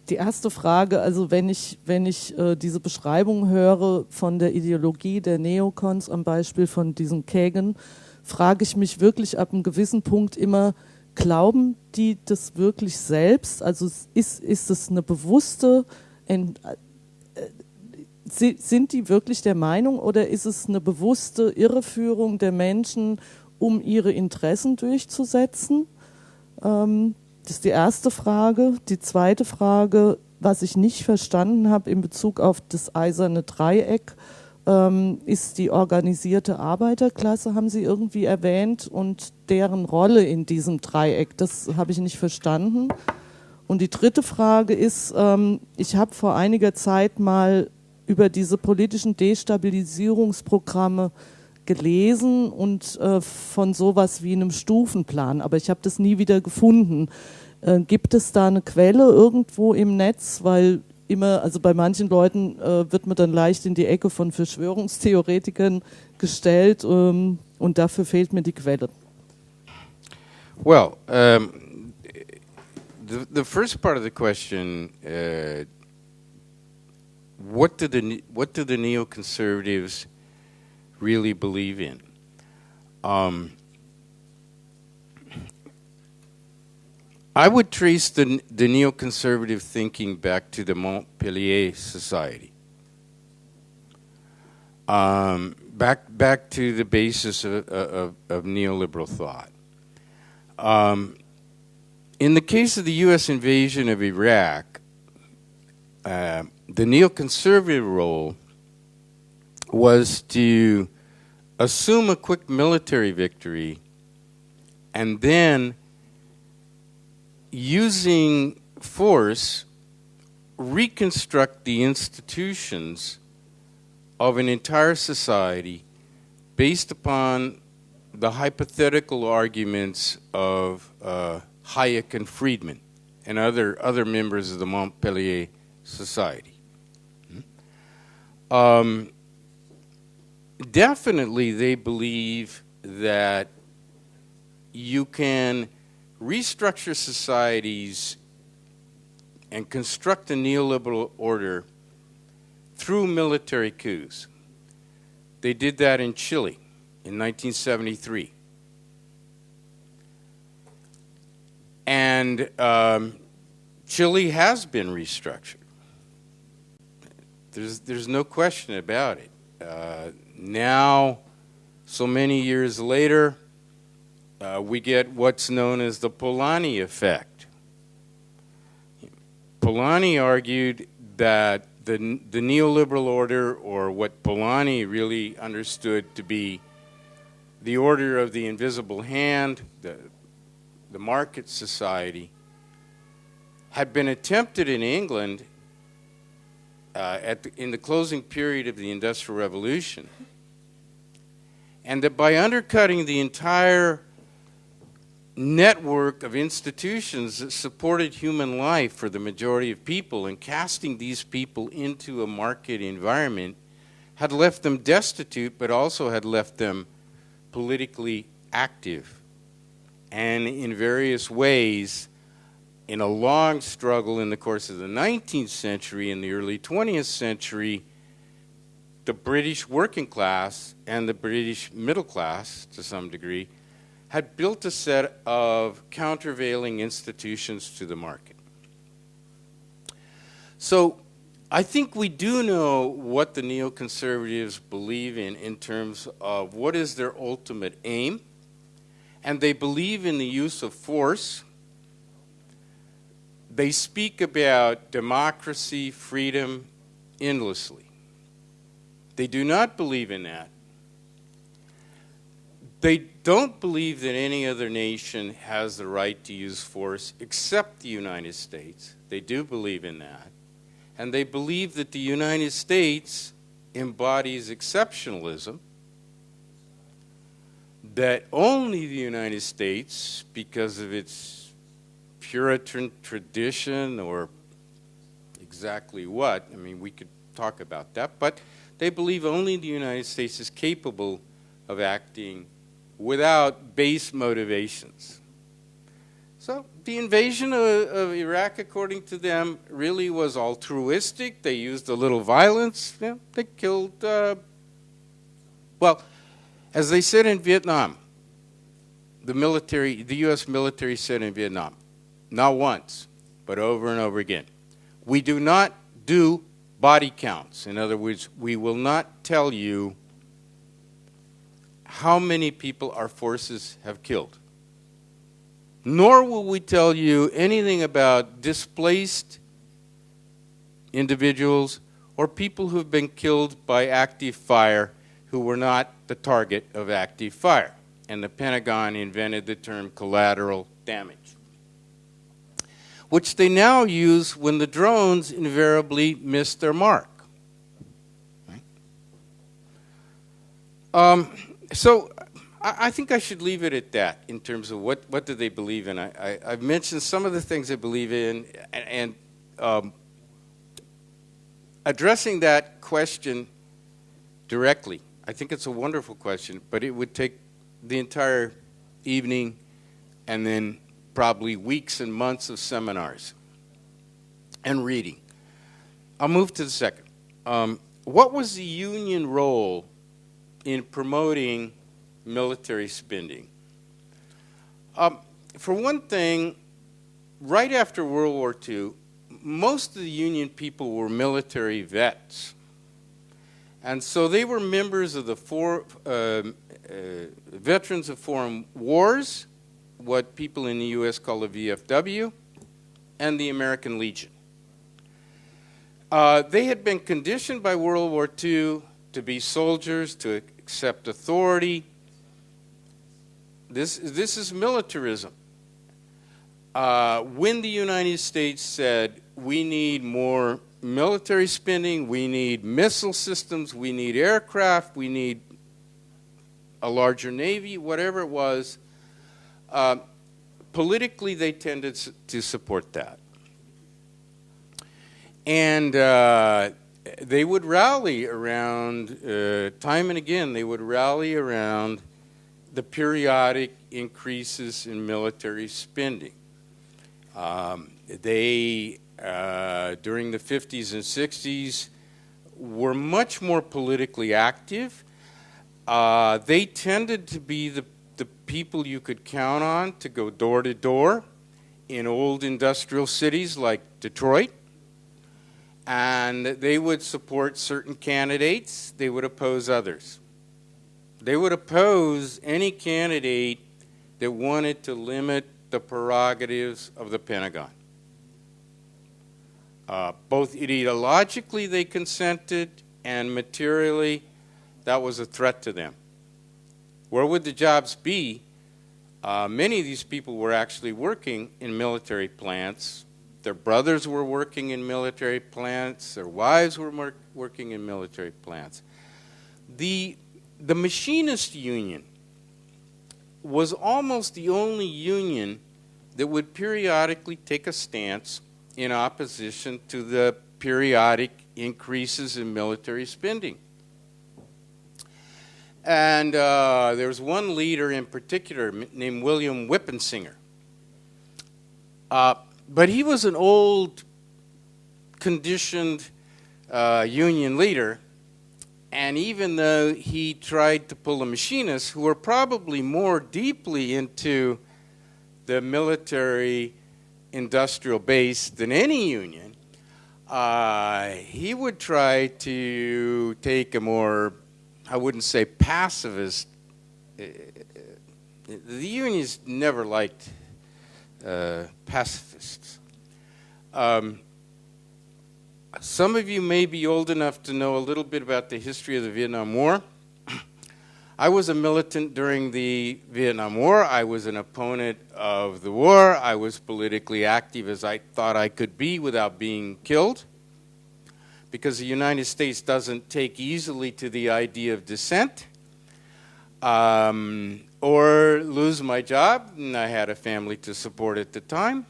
Die erste Frage, also wenn ich, wenn ich äh, diese Beschreibung höre von der Ideologie der Neokons am Beispiel von diesem Kagan, frage ich mich wirklich ab einem gewissen Punkt immer, glauben die das wirklich selbst? Also ist, ist es eine bewusste, äh, sind die wirklich der Meinung oder ist es eine bewusste Irreführung der Menschen, um ihre Interessen durchzusetzen? Ähm, das ist die erste Frage. Die zweite Frage, was ich nicht verstanden habe in Bezug auf das eiserne Dreieck, ähm, ist die organisierte Arbeiterklasse, haben Sie irgendwie erwähnt, und deren Rolle in diesem Dreieck. Das habe ich nicht verstanden. Und die dritte Frage ist, ähm, ich habe vor einiger Zeit mal über diese politischen Destabilisierungsprogramme gelesen und äh, von sowas wie einem Stufenplan, aber ich habe das nie wieder gefunden. Äh, gibt es da eine Quelle irgendwo im Netz? Weil immer, also bei manchen Leuten äh, wird man dann leicht in die Ecke von Verschwörungstheoretikern gestellt ähm, und dafür fehlt mir die Quelle. Well, um, the, the first part of the question, uh, what do the what do the neoconservatives really believe in. Um, I would trace the, the neoconservative thinking back to the Mont Pelerin Society. Um, back, back to the basis of, of, of neoliberal thought. Um, in the case of the U.S. invasion of Iraq, uh, the neoconservative role was to assume a quick military victory and then using force reconstruct the institutions of an entire society based upon the hypothetical arguments of uh, Hayek and Friedman and other other members of the Mont Pelerin Society. Hmm? Um, definitely they believe that you can restructure societies and construct a neoliberal order through military coups. They did that in Chile in 1973. And um, Chile has been restructured. There's, there's no question about it. Uh, now So many years later, uh, we get what's known as the Polanyi effect. Polanyi argued that the, the neoliberal order, or what Polanyi really understood to be the order of the invisible hand, the, the market society, had been attempted in England uh, at the, in the closing period of the Industrial Revolution. And that by undercutting the entire network of institutions that supported human life for the majority of people and casting these people into a market environment had left them destitute, but also had left them politically active. And in various ways, in a long struggle in the course of the 19th century and the early 20th century, the British working class and the British middle class, to some degree, had built a set of countervailing institutions to the market. So I think we do know what the neoconservatives believe in in terms of what is their ultimate aim, and they believe in the use of force. They speak about democracy, freedom endlessly. They do not believe in that they don't believe that any other nation has the right to use force except the United States. They do believe in that. And they believe that the United States embodies exceptionalism, that only the United States, because of its Puritan tradition or exactly what, I mean, we could talk about that, but they believe only the United States is capable of acting without base motivations. So the invasion of, of, Iraq, according to them, really was altruistic. They used a little violence. Yeah, they killed, uh, well, as they said in Vietnam, the military, the U.S. military said in Vietnam, not once, but over and over again, we do not do body counts. In other words, we will not tell you how many people our forces have killed. Nor will we tell you anything about displaced individuals or people who have been killed by active fire who were not the target of active fire. And the Pentagon invented the term collateral damage, which they now use when the drones invariably miss their mark. Um, so I, think I should leave it at that in terms of what, what do they believe in. I, I, have mentioned some of the things they believe in, and, and um, addressing that question directly, I think it's a wonderful question, but it would take the entire evening and then probably weeks and months of seminars and reading. I'll move to the second. Um, what was the union role in promoting military spending. Um, for one thing, right after World War II, most of the Union people were military vets. And so they were members of the four, uh, uh, Veterans of Foreign Wars, what people in the U.S. call the VFW, and the American Legion. Uh, they had been conditioned by World War II to be soldiers, to accept authority. This, this is militarism. Uh, when the United States said, we need more military spending, we need missile systems, we need aircraft, we need a larger navy, whatever it was, uh, politically they tended to support that. And uh, they would rally around, uh, time and again, they would rally around the periodic increases in military spending. Um, they, uh, during the 50s and 60s, were much more politically active. Uh, they tended to be the, the people you could count on to go door to door in old industrial cities like Detroit and they would support certain candidates, they would oppose others. they would oppose any candidate that wanted to limit the prerogatives of the Pentagon. Uh, both ideologically, they consented, and materially, that was a threat to them. Where would the jobs be? Uh, many of these people were actually working in military plants. Their brothers were working in military plants. Their wives were working in military plants. The, the machinist union was almost the only union that would periodically take a stance in opposition to the periodic increases in military spending. And uh, there was one leader in particular named William Winpisinger. Uh, but he was an old, conditioned uh, union leader. And even though he tried to pull the machinists, who were probably more deeply into the military industrial base than any union, uh, he would try to take a more I wouldn't say pacifist. Uh, the unions never liked uh, pacifists. Um, some of you may be old enough to know a little bit about the history of the Vietnam War. I was a militant during the Vietnam War. I was an opponent of the war. I was politically active as I thought I could be without being killed because the United States doesn't take easily to the idea of dissent um, or lose my job, and I had a family to support at the time.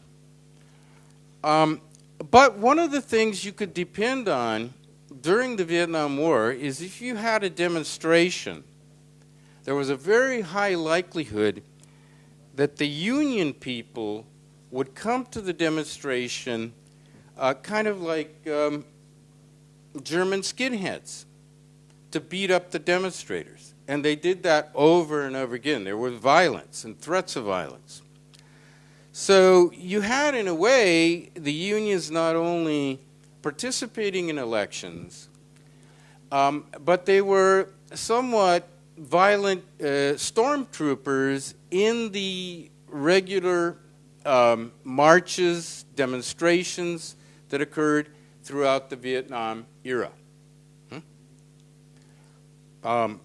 Um, but one of the things you could depend on during the Vietnam War is if you had a demonstration, there was a very high likelihood that the Union people would come to the demonstration uh, kind of like um, German skinheads to beat up the demonstrators. And they did that over and over again. There was violence and threats of violence. So you had, in a way, the unions not only participating in elections, um, but they were somewhat violent uh, stormtroopers in the regular um, marches, demonstrations that occurred throughout the Vietnam era. Hmm? Um,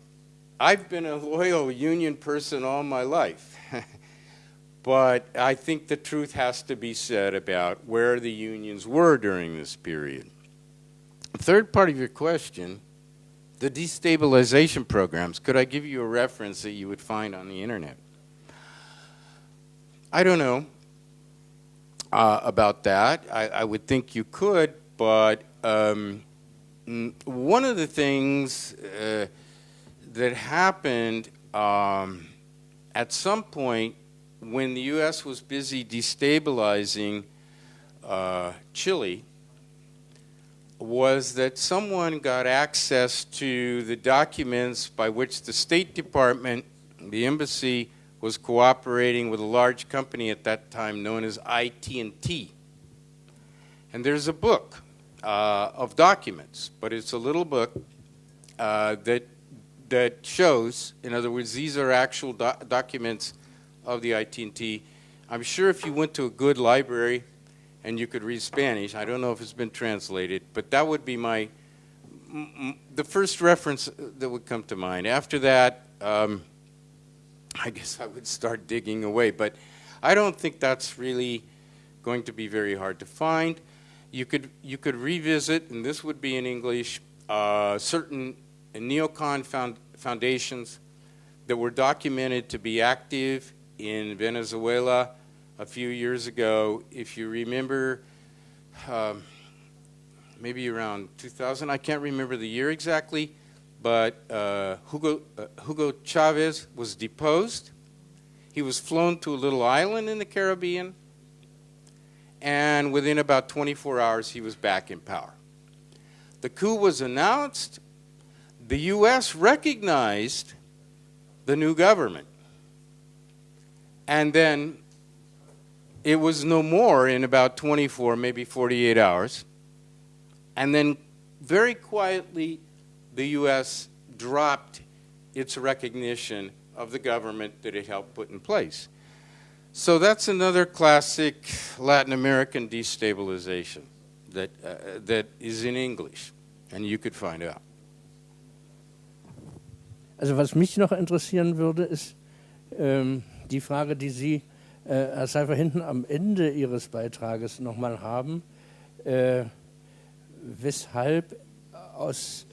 I've been a loyal union person all my life. but I think the truth has to be said about where the unions were during this period. The third part of your question the destabilization programs. Could I give you a reference that you would find on the internet? I don't know uh, about that. I, I, would think you could, but um, one of the things uh, that happened um, at some point when the U.S. was busy destabilizing uh, Chile was that someone got access to the documents by which the State Department, the embassy, was cooperating with a large company at that time known as IT&T. And there's a book uh, of documents, but it's a little book uh, that that shows. In other words, these are actual do documents of the IT&T. I'm sure if you went to a good library and you could read Spanish, I don't know if it's been translated, but that would be my the first reference that would come to mind. After that, um, I guess I would start digging away, but I don't think that's really going to be very hard to find you could you could revisit, and this would be in English, uh, certain neocon found, foundations that were documented to be active in Venezuela a few years ago. If you remember, um, maybe around 2000, I can't remember the year exactly, but uh, Hugo, uh, Hugo Chavez was deposed. He was flown to a little island in the Caribbean and within about 24 hours, he was back in power. The coup was announced. The U.S. recognized the new government. And then it was no more in about 24, maybe 48 hours. And then very quietly, the U.S. dropped its recognition of the government that it helped put in place. So that's another classic Latin American destabilization that, uh, that is in English, and you could find out. Also was mich noch interessieren würde, ist ähm, die Frage, die Sie, äh, Herr Seifer, hinten am Ende Ihres Beitrages nochmal haben, äh, weshalb aus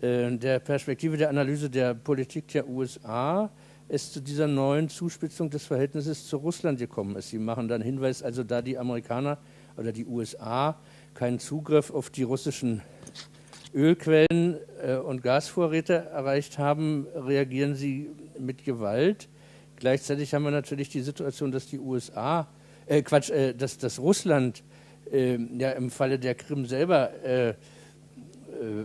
äh, der Perspektive der Analyse der Politik der USA es zu dieser neuen Zuspitzung des Verhältnisses zu Russland gekommen ist. Sie machen dann Hinweis, also da die Amerikaner oder die USA keinen Zugriff auf die russischen Ölquellen äh, und Gasvorräte erreicht haben, reagieren sie mit Gewalt. Gleichzeitig haben wir natürlich die Situation, dass die USA, äh, Quatsch, äh, dass, dass Russland äh, ja im Falle der Krim selber äh, äh,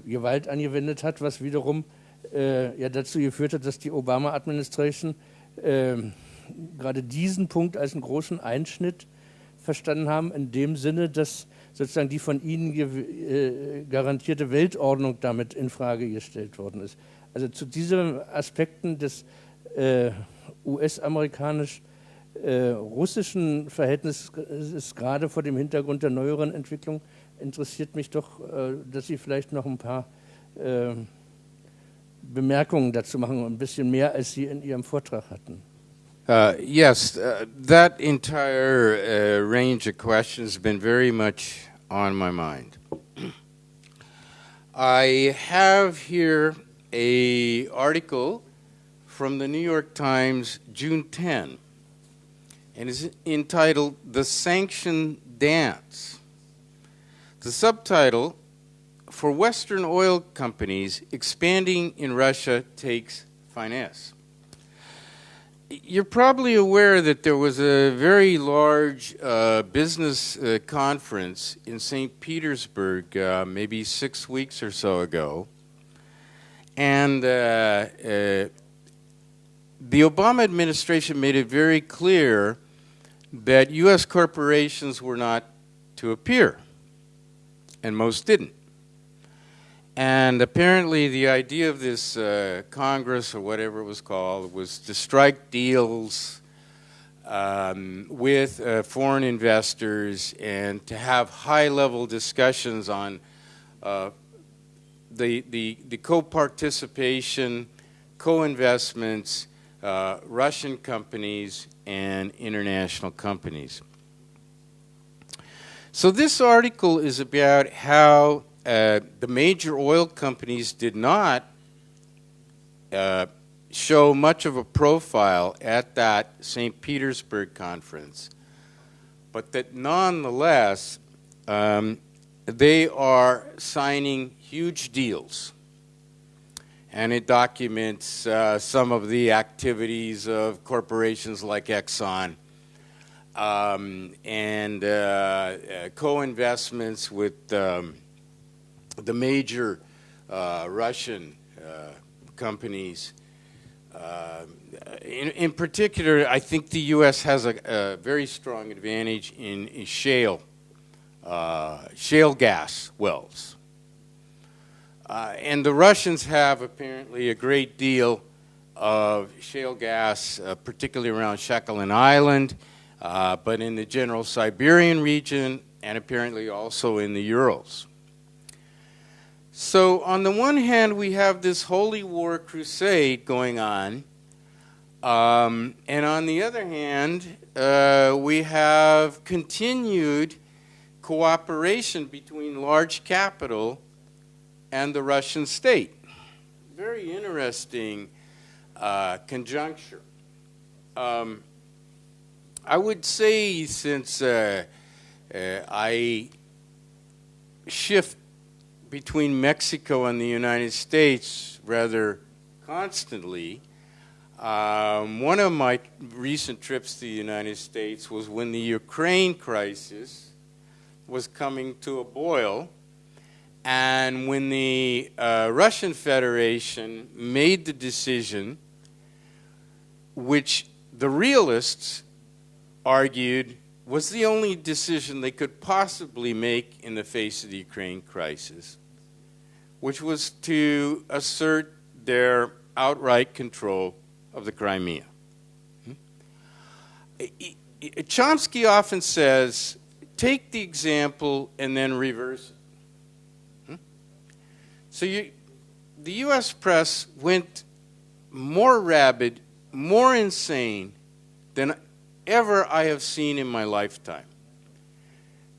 Gewalt angewendet hat, was wiederum äh, ja dazu geführt hat, dass die Obama-Administration äh, gerade diesen Punkt als einen großen Einschnitt verstanden haben, in dem Sinne, dass sozusagen die von ihnen äh, garantierte Weltordnung damit in Frage gestellt worden ist. Also zu diesen Aspekten des äh, US-amerikanisch-russischen äh, Verhältnisses, gerade vor dem Hintergrund der neueren Entwicklung, interessiert mich doch, äh, dass Sie vielleicht noch ein paar Bemerkungen dazu machen, ein bisschen mehr, als Sie in Ihrem Vortrag hatten. Uh, yes, uh, that entire uh, range of questions has been very much on my mind. I have here a article from the New York Times, June 10, and is entitled "The Sanction Dance." The subtitle for Western oil companies, expanding in Russia takes finesse. You're probably aware that there was a very large uh, business uh, conference in St. Petersburg uh, maybe six weeks or so ago. And uh, uh, the Obama administration made it very clear that U.S. corporations were not to appear, and most didn't. And apparently, the idea of this uh, Congress or whatever it was called was to strike deals um, with uh, foreign investors and to have high level discussions on uh, the, the, the co participation, co investments, uh, Russian companies, and international companies. So, this article is about how uh, the major oil companies did not uh, show much of a profile at that St. Petersburg conference, but that nonetheless um, they are signing huge deals. And it documents uh, some of the activities of corporations like Exxon um, and uh, uh, co investments with. Um, the major uh, Russian uh, companies. Uh, in, in, particular, I think the U.S. has a, a very strong advantage in, in shale, uh, shale gas wells. Uh, and the Russians have apparently a great deal of shale gas, uh, particularly around Sakhalin Island, but in the general Siberian region and apparently also in the Urals. So, on the one hand, we have this holy war crusade going on. Um, and on the other hand, uh, we have continued cooperation between large capital and the Russian state. Very interesting uh, conjuncture. Um, I would say, since uh, uh I shift between Mexico and the United States rather constantly. Um, one of my recent trips to the United States was when the Ukraine crisis was coming to a boil, and when the uh, Russian Federation made the decision, which the realists argued was the only decision they could possibly make in the face of the Ukraine crisis, which was to assert their outright control of the Crimea. Hmm? Chomsky often says, take the example and then reverse it. Hmm? So you, the U.S. press went more rabid, more insane than ever I have seen in my lifetime.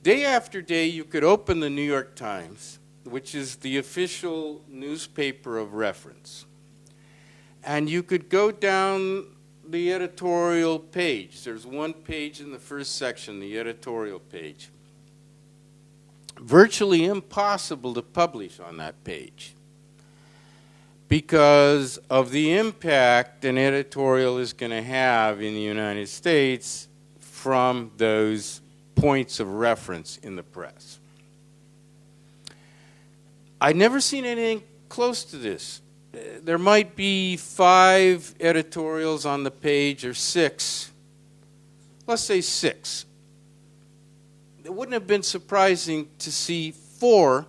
Day after day, you could open the New York Times, which is the official newspaper of reference, and you could go down the editorial page. There's one page in the first section, the editorial page. Virtually impossible to publish on that page because of the impact an editorial is going to have in the United States from those points of reference in the press. I've never seen anything close to this. There might be five editorials on the page or six. Let's say six. It wouldn't have been surprising to see four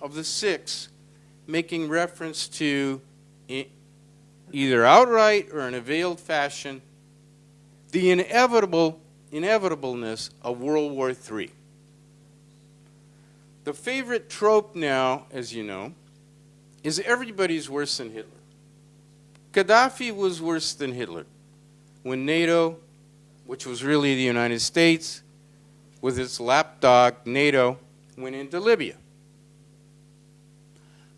of the six making reference to either outright or in a veiled fashion the inevitable inevitableness of World War III. The favorite trope now, as you know, is everybody's worse than Hitler. Gaddafi was worse than Hitler when NATO, which was really the United States, with its lapdog NATO, went into Libya.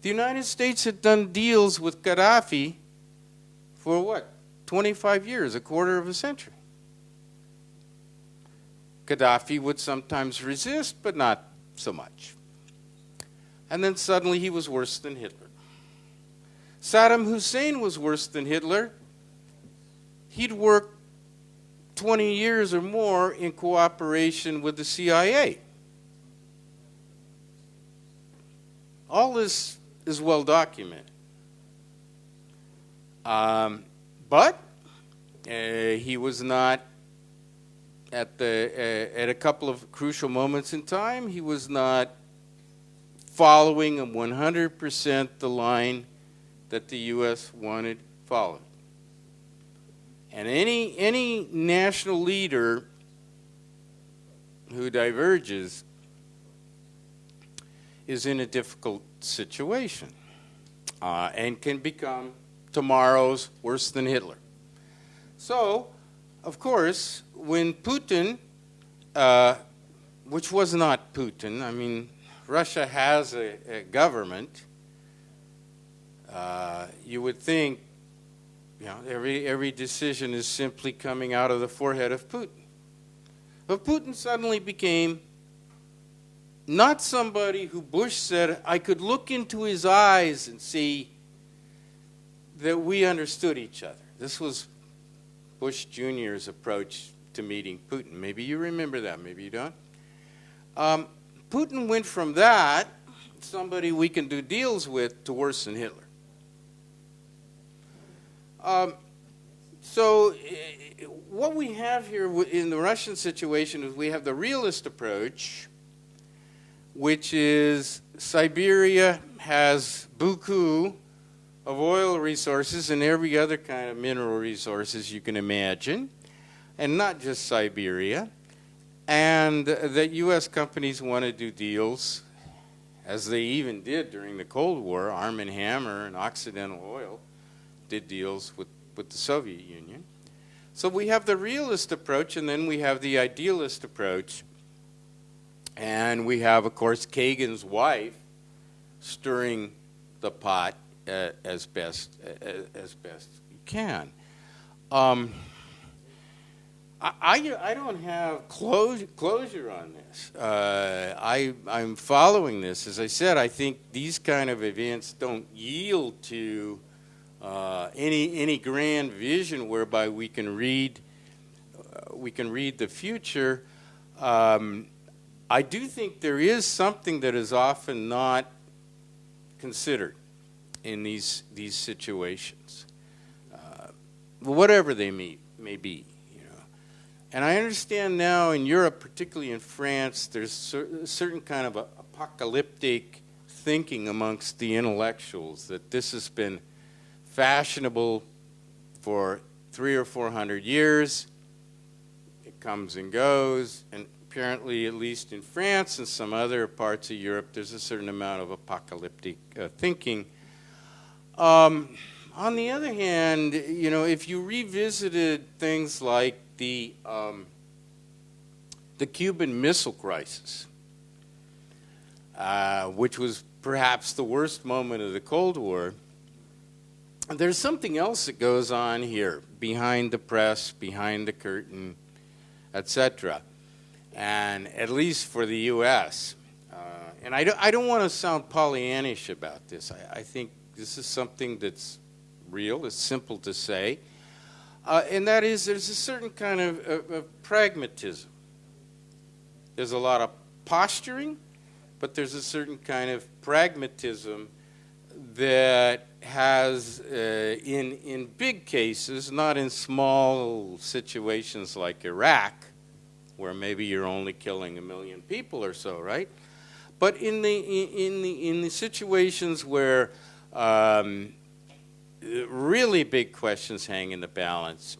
The United States had done deals with Gaddafi for what? 25 years, a quarter of a century. Gaddafi would sometimes resist, but not so much. And then suddenly he was worse than Hitler. Saddam Hussein was worse than Hitler. He'd worked 20 years or more in cooperation with the CIA. All this is well documented. Um, but uh, he was not at the uh, at a couple of crucial moments in time. He was not following 100% the line that the U.S. wanted followed. And any any national leader who diverges is in a difficult situation uh, and can become tomorrow's worse than Hitler. So, of course, when Putin, uh, which was not Putin, I mean, Russia has a, a government, uh, you would think you know, every, every decision is simply coming out of the forehead of Putin. But Putin suddenly became not somebody who Bush said, I could look into his eyes and see that we understood each other. This was Bush Jr.'s approach to meeting Putin. Maybe you remember that, maybe you don't. Um, Putin went from that, somebody we can do deals with, to worse than Hitler. Um, so, uh, what we have here in the Russian situation is we have the realist approach which is Siberia has buku of oil resources and every other kind of mineral resources you can imagine, and not just Siberia. And that U.S. companies want to do deals, as they even did during the Cold War. Armand Hammer and Occidental Oil did deals with, with the Soviet Union. So we have the realist approach, and then we have the idealist approach and we have, of course, Kagan's wife stirring the pot uh, as best uh, as best you can. Um, I, I, don't have closure, closure on this. Uh, I, I'm following this. As I said, I think these kind of events don't yield to uh, any, any grand vision whereby we can read, uh, we can read the future. Um, I do think there is something that is often not considered in these these situations, uh, whatever they may may be. And I understand now in Europe, particularly in France, there's a certain kind of apocalyptic thinking amongst the intellectuals that this has been fashionable for three or four hundred years. It comes and goes, and apparently, at least in France and some other parts of Europe, there's a certain amount of apocalyptic uh, thinking. Um, on the other hand, you know, if you revisited things like the um, the Cuban Missile Crisis, uh, which was perhaps the worst moment of the Cold War, there's something else that goes on here behind the press, behind the curtain, etc. And at least for the U.S., uh, and I don't, I don't want to sound Pollyannish about this. I, I, think this is something that's real, it's simple to say. Uh, and that is, there's a certain kind of, of, of pragmatism. There's a lot of posturing, but there's a certain kind of pragmatism that has, uh, in, in big cases, not in small situations like Iraq, where maybe you're only killing a million people or so, right? But in the, in the, in the situations where um, really big questions hang in the balance,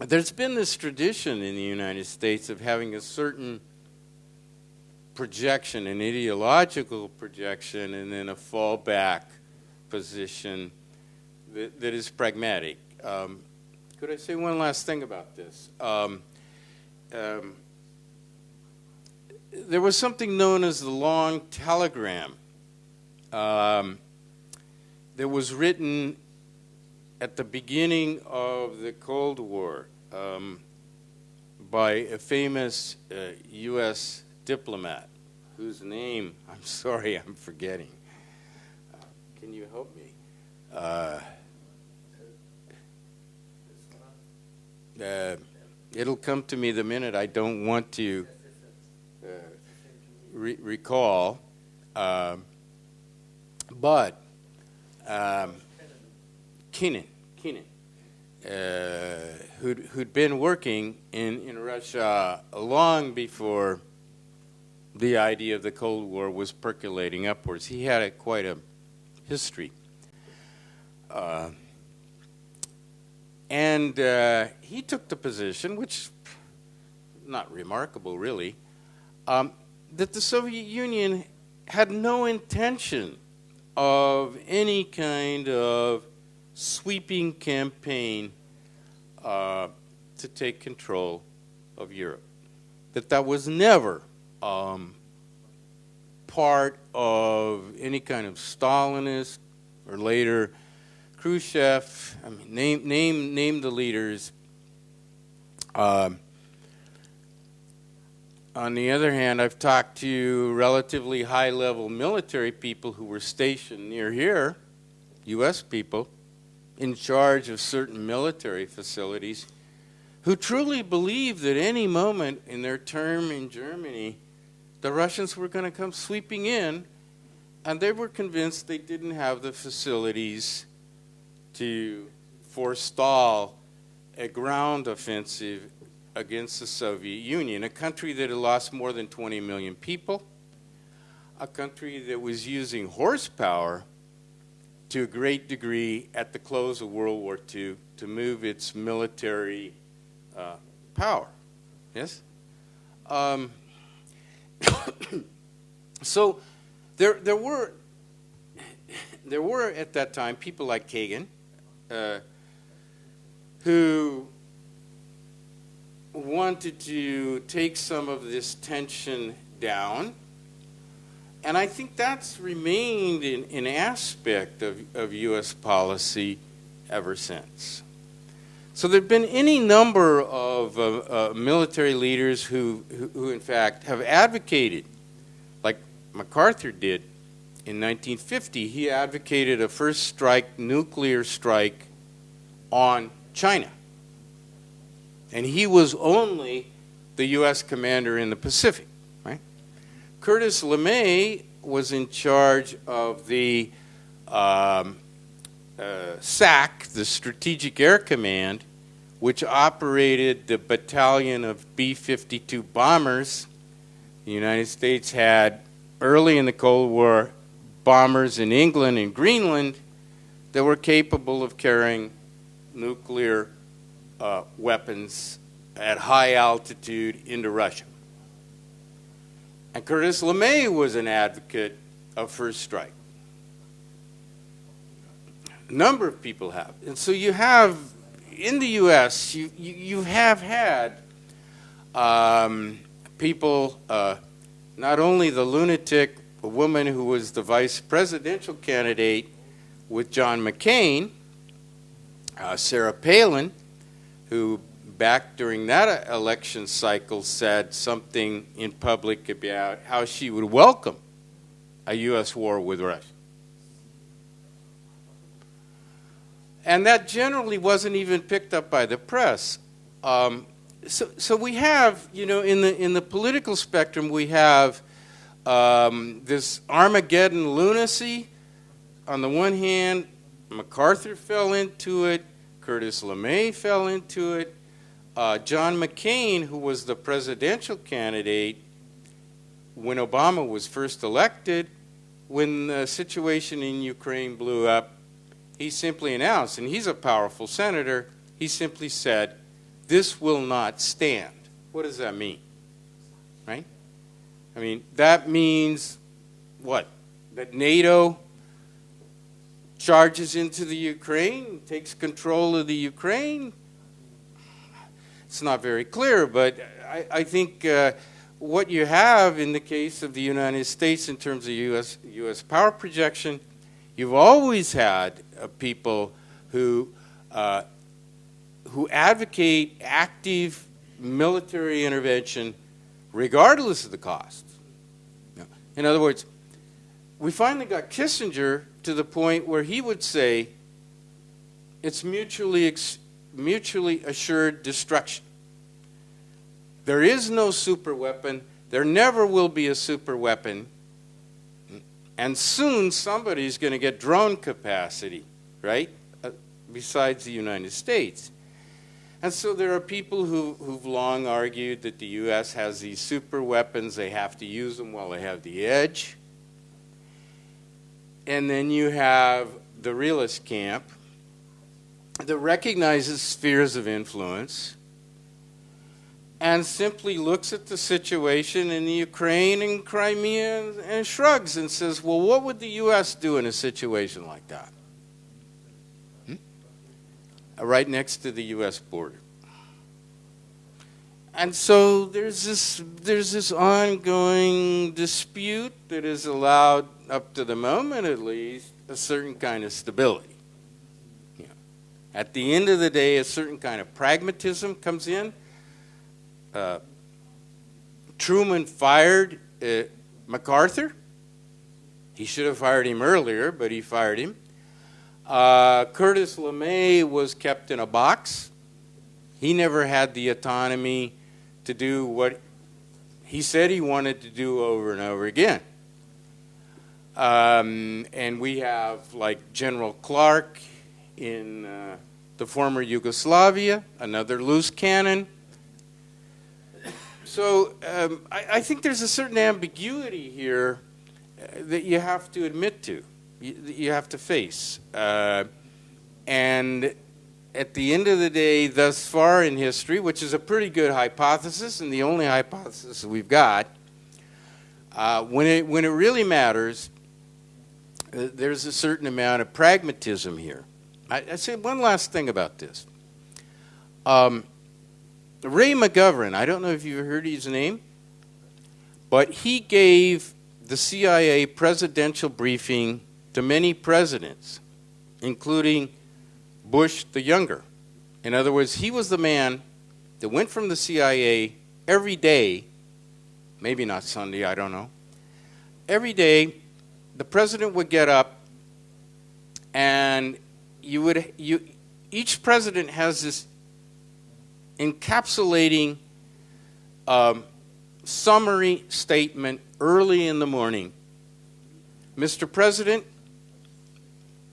there's been this tradition in the United States of having a certain projection, an ideological projection, and then a fallback position that, that is pragmatic. Um, could I say one last thing about this? Um, um, there was something known as the long telegram um, that was written at the beginning of the Cold War um, by a famous uh, U.S diplomat whose name I'm sorry I'm forgetting. Uh, can you help me? Uh, uh, it'll come to me the minute I don't want to uh, re- recall. Um, but um, Kennan, Kennan, uh, who'd, who'd been working in, in Russia long before the idea of the Cold War was percolating upwards. He had a, quite a history. Uh, and uh, he took the position, which not remarkable really, um, that the Soviet Union had no intention of any kind of sweeping campaign uh, to take control of Europe. That that was never um, part of any kind of Stalinist or later Khrushchev. I mean, name name name the leaders. Um, on the other hand, I've talked to relatively high level military people who were stationed near here, U.S. people, in charge of certain military facilities, who truly believed that any moment in their term in Germany, the Russians were going to come sweeping in, and they were convinced they didn't have the facilities to forestall a ground offensive against the Soviet Union, a country that had lost more than 20 million people, a country that was using horsepower to a great degree at the close of World War II to move its military uh, power. Yes? Um, so there, there were there were at that time people like Kagan uh, who wanted to take some of this tension down. And I think that's remained an, aspect of, of U.S. policy ever since. So there have been any number of uh, uh, military leaders who, who, who, in fact, have advocated, like MacArthur did in 1950. He advocated a first strike, nuclear strike on China. And he was only the U.S. commander in the Pacific, right? Curtis LeMay was in charge of the um, uh, SAC, the Strategic Air Command, which operated the battalion of B 52 bombers. The United States had, early in the Cold War, bombers in England and Greenland. that were capable of carrying nuclear uh, weapons at high altitude into Russia. And Curtis LeMay was an advocate of first strike. A number of people have. And so you have, in the U.S., you, you, you have had um, people, uh, not only the lunatic woman who was the vice presidential candidate with John McCain, uh, Sarah Palin, who back during that election cycle said something in public about how she would welcome a U.S. war with Russia. And that generally wasn't even picked up by the press. Um, so, so we have, you know, in the, in the political spectrum, we have um, this Armageddon lunacy. On the one hand, MacArthur fell into it, Curtis LeMay fell into it, uh, John McCain, who was the presidential candidate when Obama was first elected, when the situation in Ukraine blew up, he simply announced, and he's a powerful senator, he simply said, This will not stand. What does that mean? Right? I mean, that means what? That NATO charges into the Ukraine, takes control of the Ukraine, it's not very clear, but I, I think uh, what you have in the case of the United States in terms of U.S. U.S. power projection, you've always had uh, people who uh, who advocate active military intervention regardless of the cost. In other words, we finally got Kissinger to the point where he would say it's mutually mutually assured destruction. There is no super weapon. There never will be a super weapon. And soon somebody's going to get drone capacity, right? Uh, besides the United States. And so there are people who, who've long argued that the U.S. has these super weapons, they have to use them while they have the edge. And then you have the realist camp that recognizes spheres of influence and simply looks at the situation in the Ukraine and Crimea and, and, shrugs and says, Well, what would the U.S. do in a situation like that? Hmm? Right next to the U.S. border. And so there's this, there's this ongoing dispute that has allowed, up to the moment at least, a certain kind of stability. At the end of the day, a certain kind of pragmatism comes in. Uh, Truman fired uh, MacArthur. He should have fired him earlier, but he fired him. Uh, Curtis LeMay was kept in a box. He never had the autonomy to do what he said he wanted to do over and over again. Um, and we have like General Clark in uh, the former Yugoslavia, another loose cannon. So um, I, I, think there's a certain ambiguity here uh, that you have to admit to, you, you have to face. Uh, and at the end of the day, thus far in history, which is a pretty good hypothesis and the only hypothesis we've got, uh, when, it, when it really matters, uh, there's a certain amount of pragmatism here. I, I say one last thing about this. Um, Ray McGovern, I don't know if you've heard his name, but he gave the CIA presidential briefing to many presidents, including Bush the Younger. In other words, he was the man that went from the CIA every day, maybe not Sunday, I don't know. Every day, the president would get up and you would you each president has this encapsulating um, summary statement early in the morning. Mr. President,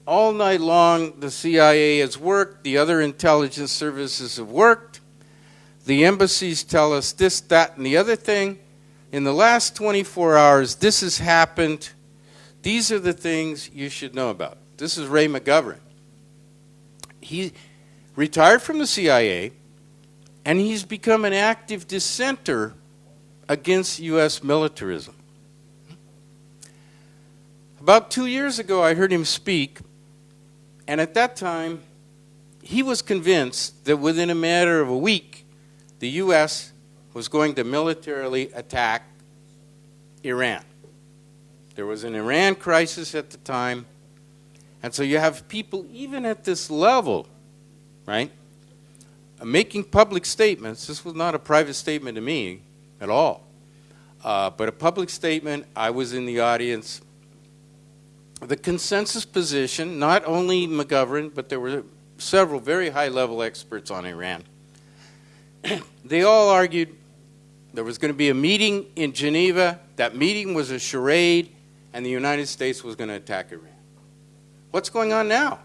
all night long the CIA has worked, the other intelligence services have worked, the embassies tell us this, that, and the other thing. In the last 24 hours, this has happened. These are the things you should know about. This is Ray McGovern. he retired from the CIA, and he's become an active dissenter against U.S. militarism. About two years ago, I heard him speak, and at that time, he was convinced that within a matter of a week, the U.S. was going to militarily attack Iran. There was an Iran crisis at the time, and so you have people, even at this level, right, making public statements. This was not a private statement to me at all, uh, but a public statement. I was in the audience. The consensus position, not only McGovern, but there were several very high level experts on Iran. they all argued there was going to be a meeting in Geneva. That meeting was a charade, and the United States was going to attack Iran. What's going on now?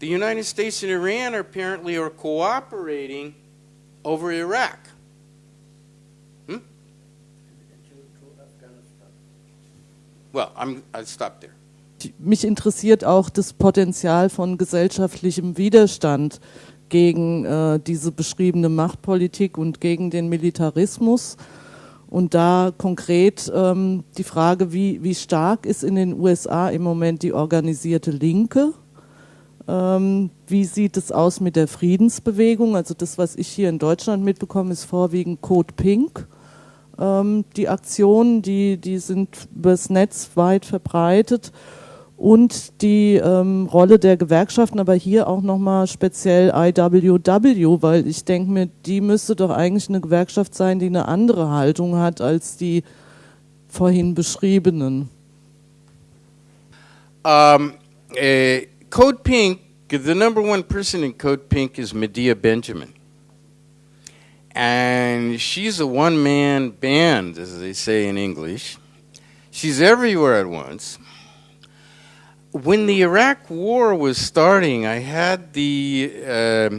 The United States and Iran are apparently are cooperating over Iraq. Hmm? Well, I'm, I'll stop there. Mich interessiert auch das Potenzial von gesellschaftlichem Widerstand gegen äh, diese beschriebene Machtpolitik und gegen den Militarismus. Und da konkret ähm, die Frage, wie, wie stark ist in den USA im Moment die organisierte Linke? Ähm, wie sieht es aus mit der Friedensbewegung? Also das, was ich hier in Deutschland mitbekomme, ist vorwiegend Code Pink. Ähm, die Aktionen, die, die sind übers Netz weit verbreitet und die ähm, Rolle der Gewerkschaften, aber hier auch nochmal speziell IWW, weil ich denke mir, die müsste doch eigentlich eine Gewerkschaft sein, die eine andere Haltung hat als die vorhin beschriebenen. Um, äh Code Pink, the number one person in Code Pink is Medea Benjamin. And she's a one man band, as they say in English. She's everywhere at once. When the Iraq War was starting, I had the uh,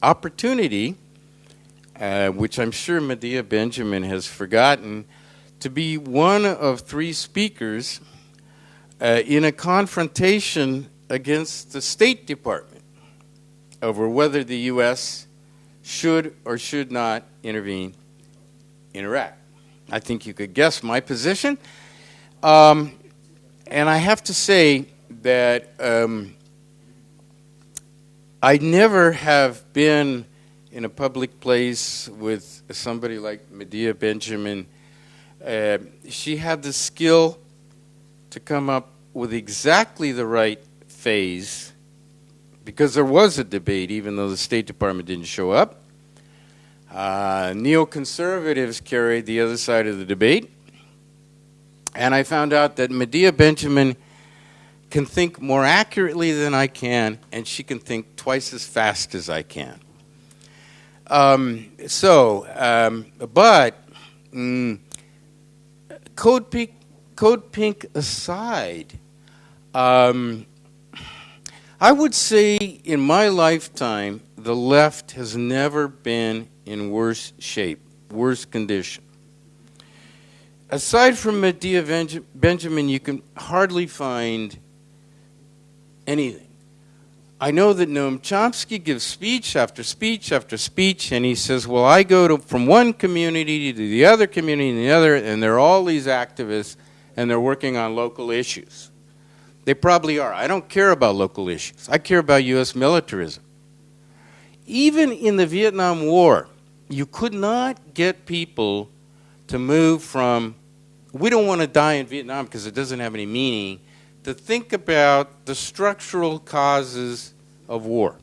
opportunity, uh, which I'm sure Medea Benjamin has forgotten, to be one of three speakers uh, in a confrontation against the State Department over whether the U.S. should or should not intervene in Iraq. I think you could guess my position. Um, and I have to say that um, I never have been in a public place with somebody like Medea Benjamin. Uh, she had the skill to come up with exactly the right phase because there was a debate, even though the State Department didn't show up. Uh, neoconservatives carried the other side of the debate. And I found out that Medea Benjamin can think more accurately than I can, and she can think twice as fast as I can. Um, so, um, but mm, Code Pink, Code Pink aside, um, I would say in my lifetime, the left has never been in worse shape, worse condition. Aside from Medea Benjamin, you can hardly find anything. I know that Noam Chomsky gives speech after speech after speech, and he says, Well, I go to, from one community to the other community and the other, and there are all these activists, and they're working on local issues. They probably are. I don't care about local issues. I care about U.S. militarism. Even in the Vietnam War, you could not get people to move from, we don't want to die in Vietnam because it doesn't have any meaning, to think about the structural causes of war.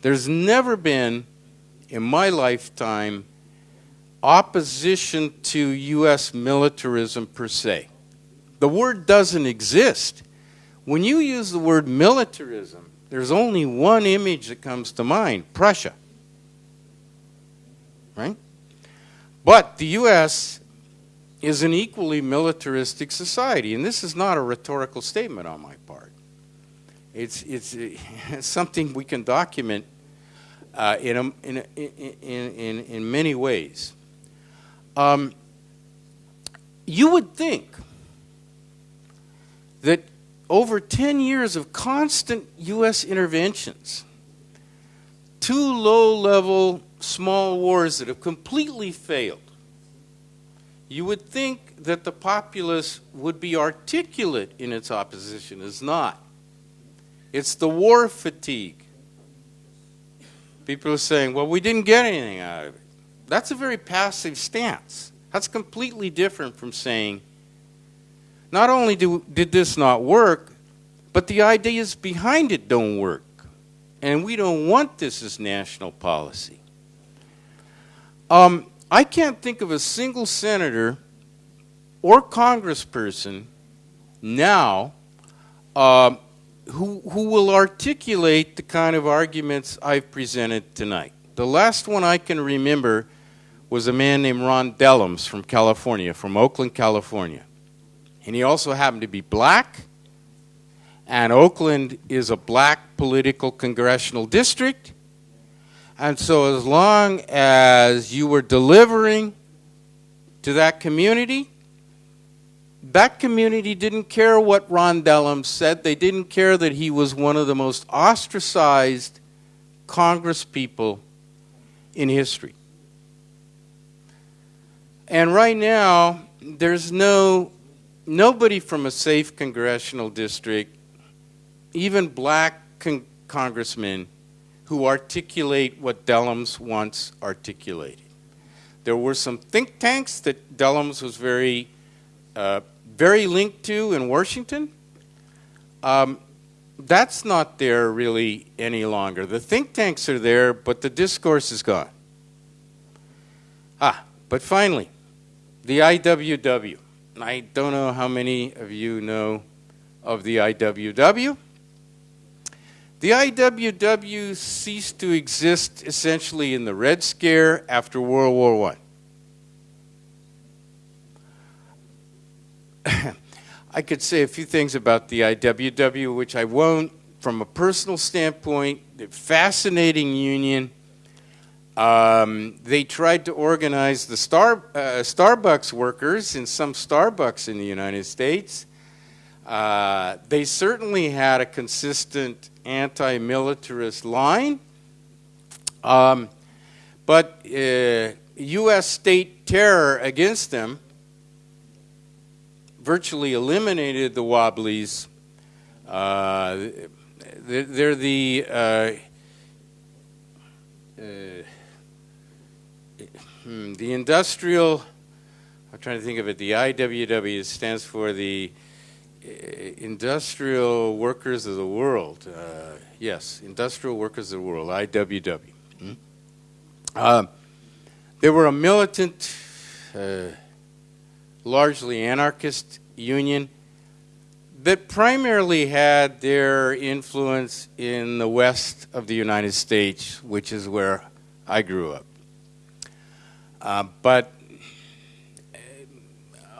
There's never been, in my lifetime, opposition to U.S. militarism per se. The word doesn't exist. When you use the word militarism, there's only one image that comes to mind Prussia. Right? But the U.S. is an equally militaristic society, and this is not a rhetorical statement on my part. It's, it's, it's something we can document uh, in, a, in, a, in, in, in many ways. Um, you would think that over 10 years of constant U.S. interventions, two low level small wars that have completely failed, you would think that the populace would be articulate in its opposition. It's not. It's the war fatigue. People are saying, well, we didn't get anything out of it. That's a very passive stance. That's completely different from saying, not only do, did this not work, but the ideas behind it don't work. And we don't want this as national policy. Um, I can't think of a single senator or congressperson now uh, who, who will articulate the kind of arguments I've presented tonight. The last one I can remember was a man named Ron Dellums from California, from Oakland, California. And he also happened to be black, and Oakland is a black political congressional district. And so, as long as you were delivering to that community, that community didn't care what Ron Dellums said. They didn't care that he was one of the most ostracized Congress people in history. And right now, there's no nobody from a safe congressional district, even black con- congressmen, who articulate what Dellums once articulated. There were some think tanks that Dellums was very uh, very linked to in Washington. Um, that's not there really any longer. The think tanks are there, but the discourse is gone. Ah, but finally, the IWW. I don't know how many of you know of the IWW. The IWW ceased to exist essentially in the Red Scare after World War I. I could say a few things about the IWW, which I won't. From a personal standpoint, fascinating union. Um, they tried to organize the Star, uh, Starbucks workers in some Starbucks in the United States. Uh, they certainly had a consistent anti militarist line. Um, but uh, U.S. state terror against them virtually eliminated the Wobblies. Uh, they're the uh, uh, hmm, the industrial. I'm trying to think of it. The IWW stands for the Industrial Workers of the World. Uh, yes, Industrial Workers of the World. IWW. Hmm? Uh, they were a militant largely anarchist union that primarily had their influence in the west of the United States, which is where I grew up. Uh, but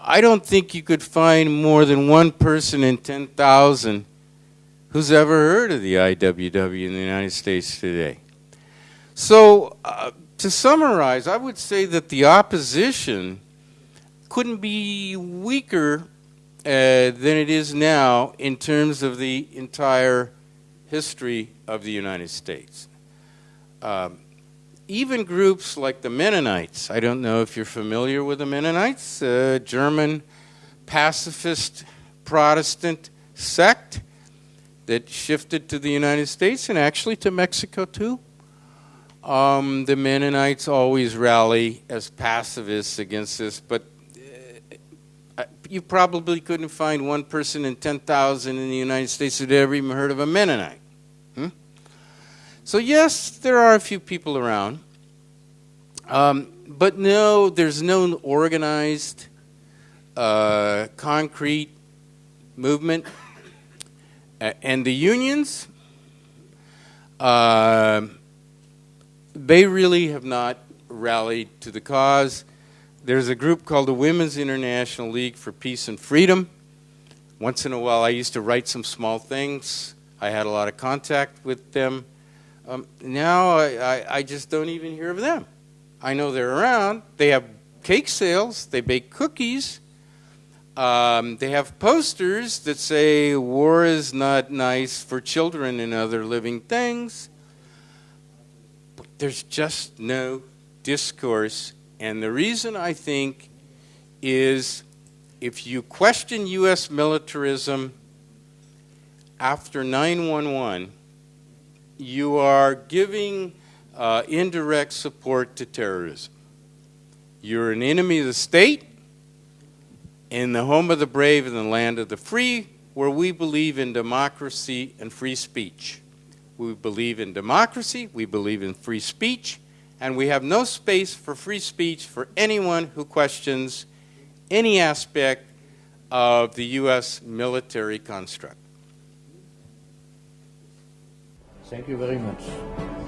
I don't think you could find more than one person in 10,000 who's ever heard of the IWW in the United States today. So, uh, to summarize, I would say that the opposition couldn't be weaker uh, than it is now in terms of the entire history of the United States. Um, even groups like the Mennonites, I don't know if you're familiar with the Mennonites, German pacifist Protestant sect that shifted to the United States and actually to Mexico too. Um, the Mennonites always rally as pacifists against this, but you probably couldn't find one person in 10,000 in the United States who'd ever even heard of a Mennonite. So, yes, there are a few people around. Um, but no, there's no organized, uh, concrete movement. And the unions, uh, they really have not rallied to the cause. There's a group called the Women's International League for Peace and Freedom. Once in a while, I used to write some small things. I had a lot of contact with them. Um, now I, I, I just don't even hear of them. I know they're around. They have cake sales, they bake cookies, Um, they have posters that say war is not nice for children and other living things. But there's just no discourse. And the reason I think is if you question U.S. militarism after 911, you are giving uh, indirect support to terrorism. You're an enemy of the state in the home of the brave and the land of the free, where we believe in democracy and free speech. We believe in democracy, we believe in free speech, and we have no space for free speech for anyone who questions any aspect of the U.S. military construct. Thank you very much.